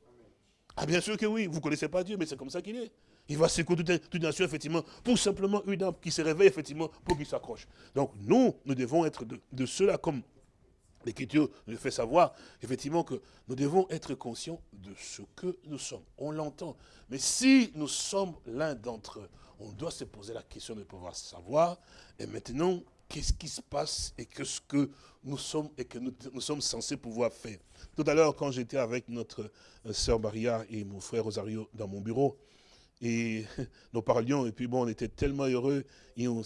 Ah bien sûr que oui, vous ne connaissez pas Dieu, mais c'est comme ça qu'il est. Il va secouer toute, une nation, effectivement, pour simplement une âme qui se réveille, effectivement, pour qu'il s'accroche. Donc nous, nous devons être de, de ceux-là, comme l'Écriture nous fait savoir, effectivement, que nous devons être conscients de ce que nous sommes. On l'entend. Mais si nous sommes l'un d'entre eux, on doit se poser la question de pouvoir savoir, et maintenant, qu'est-ce qui se passe et qu'est-ce que nous sommes et que nous, sommes censés pouvoir faire. Tout à l'heure, quand j'étais avec notre euh, sœur Maria et mon frère Rosario dans mon bureau, et [LAUGHS] nous parlions, et puis bon, on était tellement heureux, et on,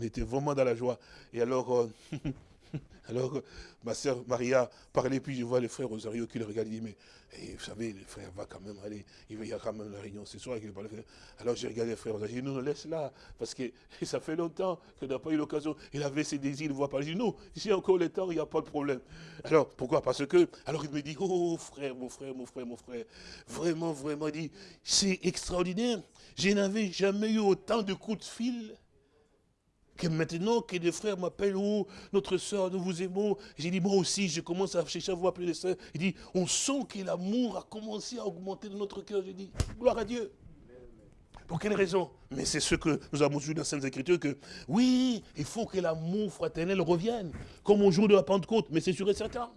était vraiment dans la joie. Et alors, euh, [LAUGHS] Alors, ma soeur Maria parlait, puis je vois le frère Rosario qui le regarde, il dit, mais eh, vous savez, le frère va quand même aller, il y a quand même la réunion ce soir. Alors j'ai regardé le frère Rosario, il dit, non, laisse là, parce que [LAUGHS] ça fait longtemps qu'il n'a pas eu l'occasion, il avait ses désirs de voir parler. Je dis, non, ici encore le temps, il n'y a pas de problème. Alors, pourquoi? Parce que, alors il me dit, oh frère, mon frère, mon frère, mon frère, vraiment, vraiment, il dit, c'est extraordinaire, je n'avais jamais eu autant de coups de fil que maintenant que des frères m'appellent, oh, notre soeur, nous vous aimons. J'ai dit, moi aussi, je commence à chercher à vous appeler les soeurs. Il dit, on sent que l'amour a commencé à augmenter dans notre cœur. J'ai dit, gloire à Dieu. Pour quelle raison? Mais c'est ce que nous avons vu dans Sainte Écritures, que oui, il faut que l'amour fraternel revienne, comme au jour de la Pentecôte, mais c'est sûr et certain.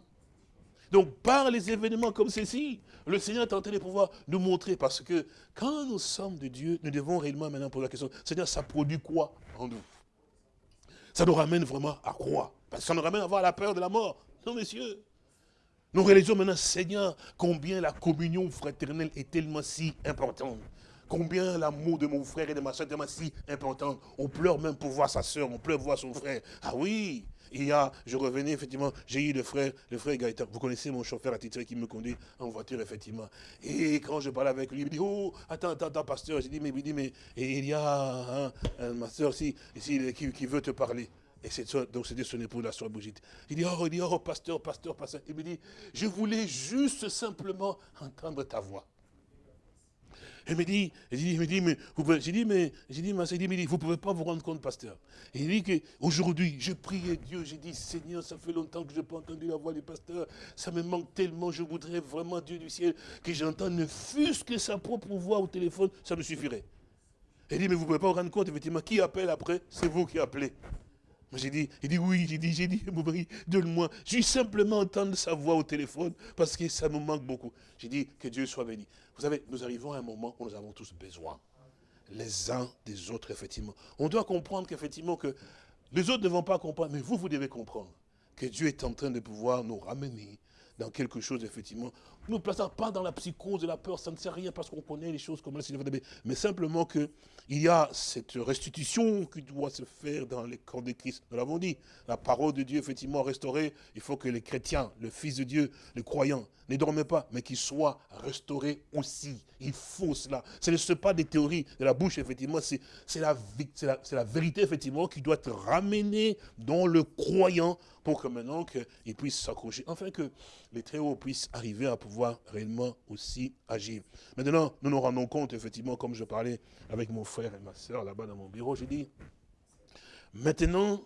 Donc, par les événements comme ceci, le Seigneur est en train de pouvoir nous montrer, parce que quand nous sommes de Dieu, nous devons réellement maintenant poser la question, Seigneur, ça produit quoi en nous? Ça nous ramène vraiment à croire. Parce que ça nous ramène à avoir la peur de la mort. Non, messieurs. Nous réalisons maintenant, Seigneur, combien la communion fraternelle est tellement si importante. Combien l'amour de mon frère et de ma soeur est tellement si important. On pleure même pour voir sa soeur, on pleure pour voir son frère. Ah oui, il y a, je revenais effectivement, j'ai eu le frère, le frère Gaëtan. Vous connaissez mon chauffeur attitré qui me conduit en voiture, effectivement. Et quand je parle avec lui, il me dit, oh, attends, attends, attends, pasteur. J'ai dit, mais il dit, mais il y a hein, un ma soeur ici, ici qui, veut te parler. Et donc c'était son épouse, la soeur Brigitte. Il dit, oh, il dit, oh, pasteur, pasteur, pasteur. Il me dit, je voulais juste simplement entendre ta voix. Il me dit, il me dit, mais vous pouvez, j'ai dit, mais, j'ai dit, il dit, vous pouvez pas vous rendre compte, pasteur. il dit qu'aujourd'hui, je priais Dieu, j'ai dit, Seigneur, ça fait longtemps que je n'ai pas entendu la voix du pasteur, ça me manque tellement, je voudrais vraiment, Dieu du ciel, que j'entende ne fût-ce que sa propre voix au téléphone, ça me suffirait. Il dit, mais vous ne pouvez pas vous rendre compte, effectivement, qui appelle après C'est vous qui appelez. J'ai dit, il dit oui, j'ai dit, j'ai dit, [LAUGHS] donne-moi. J'ai simplement entendre sa voix au téléphone parce que ça me manque beaucoup. J'ai dit que Dieu soit béni. Vous savez, nous arrivons à un moment où nous avons tous besoin. Les uns des autres, effectivement. On doit comprendre qu'effectivement que les autres ne vont pas comprendre, mais vous, vous devez comprendre que Dieu est en train de pouvoir nous ramener dans quelque chose, effectivement, ne nous plaçons pas dans la psychose de la peur, ça ne sert à rien parce qu'on connaît les choses comme ça, mais simplement qu'il y a cette restitution qui doit se faire dans les corps de Christ. Nous l'avons dit, la parole de Dieu, effectivement, restaurée, il faut que les chrétiens, le Fils de Dieu, les croyants, ne dorment pas, mais qu'ils soient restaurés aussi. Il faut cela. Ce ne pas des théories de la bouche, effectivement, c'est la, la, la vérité, effectivement, qui doit être ramenée dans le croyant pour que maintenant qu'il puisse s'accrocher, enfin que les très hauts puissent arriver à pouvoir réellement aussi agir. Maintenant, nous nous rendons compte, effectivement, comme je parlais avec mon frère et ma soeur là-bas dans mon bureau, j'ai dit, maintenant,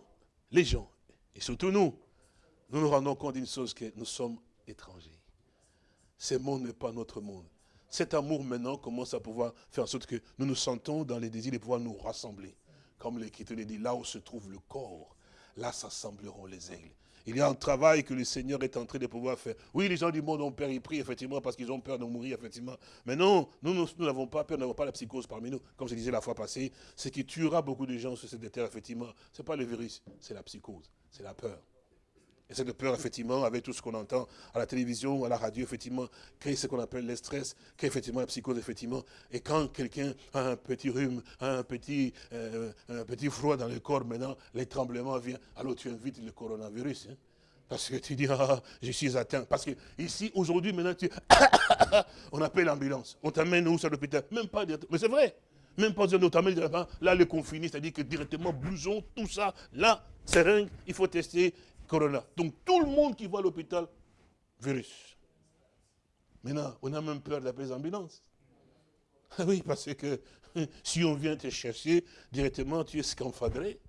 les gens, et surtout nous, nous nous rendons compte d'une chose, que nous sommes étrangers. Ce monde n'est pas notre monde. Cet amour maintenant commence à pouvoir faire en sorte que nous nous sentons dans les désirs de pouvoir nous rassembler. Comme l'Écriture dit, là où se trouve le corps, là s'assembleront les aigles. Il y a un travail que le Seigneur est en train de pouvoir faire. Oui, les gens du monde ont peur, ils prient, effectivement, parce qu'ils ont peur de mourir, effectivement. Mais non, nous, nous n'avons pas peur, nous n'avons pas la psychose parmi nous. Comme je disais la fois passée, ce qui tuera beaucoup de gens sur cette terre, effectivement, ce n'est pas le virus, c'est la psychose, c'est la peur. Et cette peur, effectivement, avec tout ce qu'on entend à la télévision, à la radio, effectivement, crée ce qu'on appelle le stress, crée effectivement la psychose, effectivement. Et quand quelqu'un a un petit rhume, un petit, euh, un petit froid dans le corps, maintenant, les tremblements viennent, alors tu invites le coronavirus. Hein. Parce que tu dis, ah, je suis atteint. Parce que ici, aujourd'hui, maintenant, tu... [COUGHS] on appelle l'ambulance. On t'amène où sur l'hôpital? Même pas Mais c'est vrai. Même pas dire, on t'amène là, le confiné, c'est-à-dire que directement, blouson, tout ça, là, seringue, il faut tester, corona. Donc tout le monde qui va à l'hôpital, virus. Maintenant, on a même peur d'appeler les ambulances. Oui, parce que [LAUGHS] si on vient te chercher, directement, tu es scamphadré.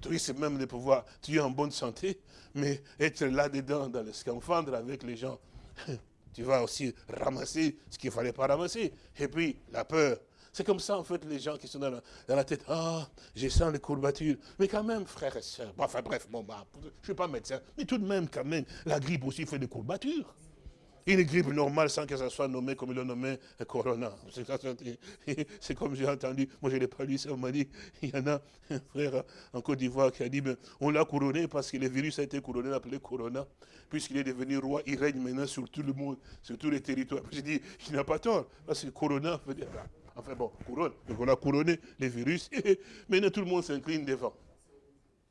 Tu risques même de pouvoir, tu es en bonne santé, mais être là-dedans, dans le scamphadre avec les gens, [LAUGHS] tu vas aussi ramasser ce qu'il ne fallait pas ramasser. Et puis, la peur, c'est comme ça, en fait, les gens qui sont dans la, tête. Ah, j'ai sens les courbatures. Mais quand même, frère et soeur, enfin bref, bon, bah, je ne suis pas médecin, mais tout de même, quand même, la grippe aussi fait des courbatures. Une grippe normale sans que ça soit nommé comme il l'a nommé Corona. [LAUGHS] C'est comme j'ai entendu, moi je n'ai pas lu ça, on m'a dit, [LAUGHS] il y en a un frère en Côte d'Ivoire qui a dit, ben, on l'a couronné parce que le virus a été couronné, appelé Corona, puisqu'il est devenu roi, il règne maintenant sur tout le monde, sur tous les territoires. J'ai dit, il n'a pas tort, parce que Corona veut dire, Enfin bon, couronne. Donc on a couronné les virus. [LAUGHS] Maintenant tout le monde s'incline devant.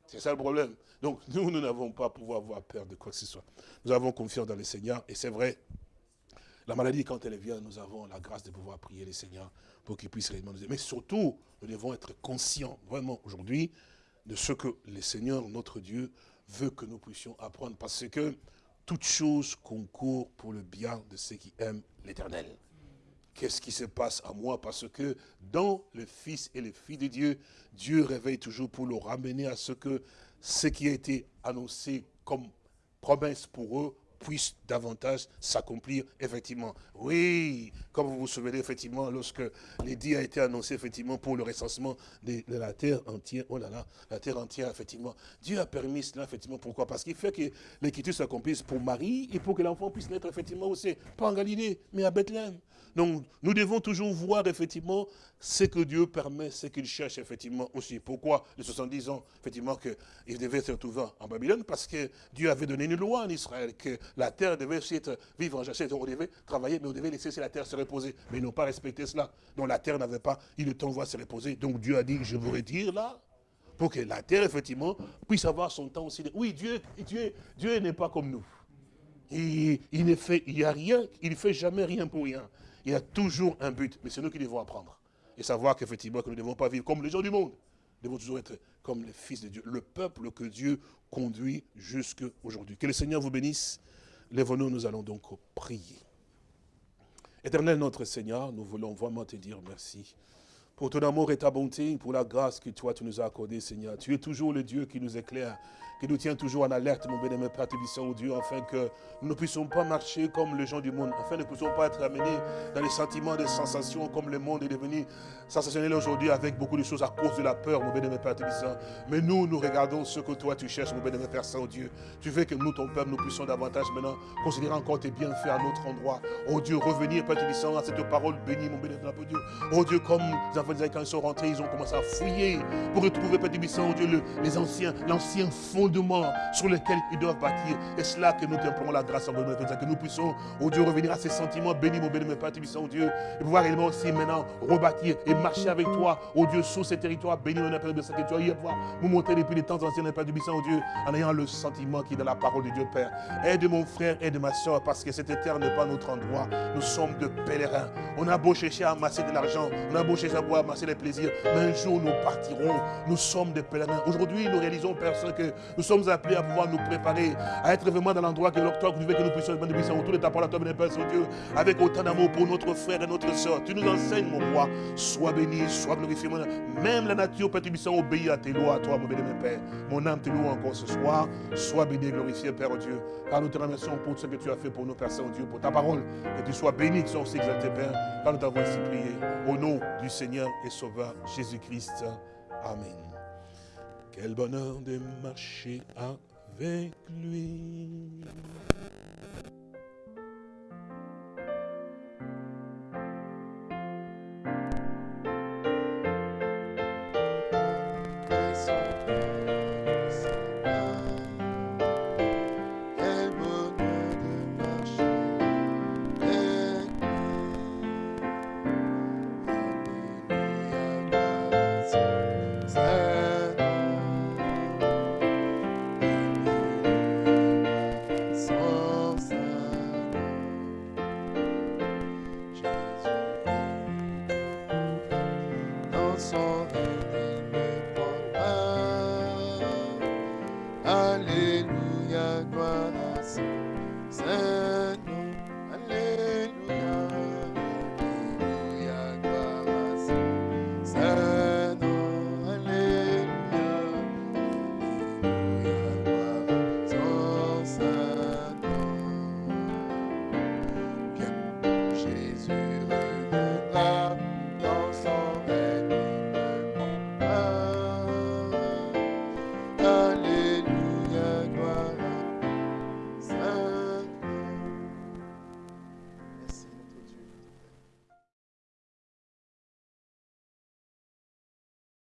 C'est ça le problème. Donc nous, nous n'avons pas pouvoir avoir peur de quoi que ce soit. Nous avons confiance dans le Seigneur. Et c'est vrai, la maladie, quand elle vient, nous avons la grâce de pouvoir prier le Seigneur pour qu'il puisse réellement nous aider. Mais surtout, nous devons être conscients, vraiment, aujourd'hui, de ce que le Seigneur, notre Dieu, veut que nous puissions apprendre. Parce que toute chose concourt pour le bien de ceux qui aiment l'éternel qu'est-ce qui se passe à moi? Parce que dans le Fils et le Fils de Dieu, Dieu réveille toujours pour le ramener à ce que ce qui a été annoncé comme promesse pour eux puisse davantage s'accomplir effectivement. Oui, comme vous vous souvenez effectivement, lorsque l'édit a été annoncé effectivement pour le recensement de, la terre entière, oh là là, la terre entière effectivement, Dieu a permis cela effectivement, pourquoi? Parce qu'il fait que l'écriture s'accomplisse pour Marie et pour que l'enfant puisse naître effectivement aussi, pas en Galilée, mais à Bethléem. Donc, nous devons toujours voir effectivement ce que Dieu permet, ce qu'il cherche effectivement aussi. Pourquoi les 70 ans, effectivement, qu'il devait se retrouver en Babylone? Parce que Dieu avait donné une loi en Israël, que la terre devait aussi être vivre en jachère. On devait travailler, mais on devait laisser la terre se reposer. Mais ils n'ont pas respecté cela. Donc la terre n'avait pas eu le temps de se reposer. Donc Dieu a dit, je vous retire là, pour que la terre, effectivement, puisse avoir son temps aussi. Oui, Dieu, Dieu, Dieu n'est pas comme nous. Il, il ne fait, il y a rien, il ne fait jamais rien pour rien. Il y a toujours un but, mais c'est nous qui devons apprendre. Et savoir qu'effectivement, que nous ne devons pas vivre comme les gens du monde. Nous devons toujours être comme les fils de Dieu, le peuple que Dieu conduit jusqu'à aujourd'hui. Que le Seigneur vous bénisse. Lève-nous, nous allons donc prier. Éternel notre Seigneur, nous voulons vraiment te dire merci pour ton amour et ta bonté, pour la grâce que toi tu nous as accordée, Seigneur. Tu es toujours le Dieu qui nous éclaire, qui nous tient toujours en alerte, mon bénémoine Père Tébissant, au Dieu, afin que nous ne puissions pas marcher comme les gens du monde, afin que nous ne puissions pas être amenés dans les sentiments, des sensations, comme le monde est devenu sensationnel aujourd'hui avec beaucoup de choses à cause de la peur, mon bénémoine Père Tébissant. Mais nous, nous regardons ce que toi tu cherches, mon bénémoine Père Saint-Dieu. Tu veux que nous, ton peuple, nous puissions davantage maintenant considérer encore tes bienfaits à notre endroit. Oh Dieu, revenir, Père Tébissant, à cette parole bénie, mon bénémoine Père Dieu. Oh Dieu, comme nous quand ils sont rentrés, ils ont commencé à fouiller pour retrouver, Père Tibissant, oh Dieu, le, les anciens, l'ancien sur lequel ils doivent bâtir. Et c'est là que nous t'implorons la grâce en que nous puissions, oh Dieu, revenir à ces sentiments bénis, mon béni, mon Père oh Dieu, et pouvoir réellement aussi maintenant rebâtir et marcher avec toi, oh Dieu, sur ces territoires bénis, mon Père que tu as eu à pouvoir nous montrer depuis les temps anciens, Père Tibissant, oh Dieu, en ayant le sentiment qui est dans la parole de Dieu, Père. Aide mon frère, aide ma soeur, parce que cette terre n'est pas notre endroit. Nous sommes de pèlerins. On a beau chercher à amasser de l'argent, on a beau chercher à boire, amasser les plaisirs, mais un jour nous partirons. Nous sommes des pèlerins. Aujourd'hui, nous réalisons, Père que nous sommes appelés à pouvoir nous préparer, à être vraiment dans l'endroit que toi, que que nous puissions être autour de ta parole, toi, Père Saint-Dieu, avec autant d'amour pour notre frère et notre soeur. Tu nous enseignes, mon roi. Sois béni, sois glorifié, Même la nature, Père Tibissant, obéit à tes lois, à toi, mon béni, mon Père. Mon âme te loue encore ce soir. Sois béni et glorifié, Père Dieu. Car nous te remercions pour ce que tu as fait pour nous, Père Saint-Dieu, pour ta parole. Que tu sois béni, que tu sois aussi exalté, Père. Car nous t'avons ainsi prié. Au nom du Seigneur et Sauveur Jésus-Christ. Amen. Quel bonheur de marcher avec lui.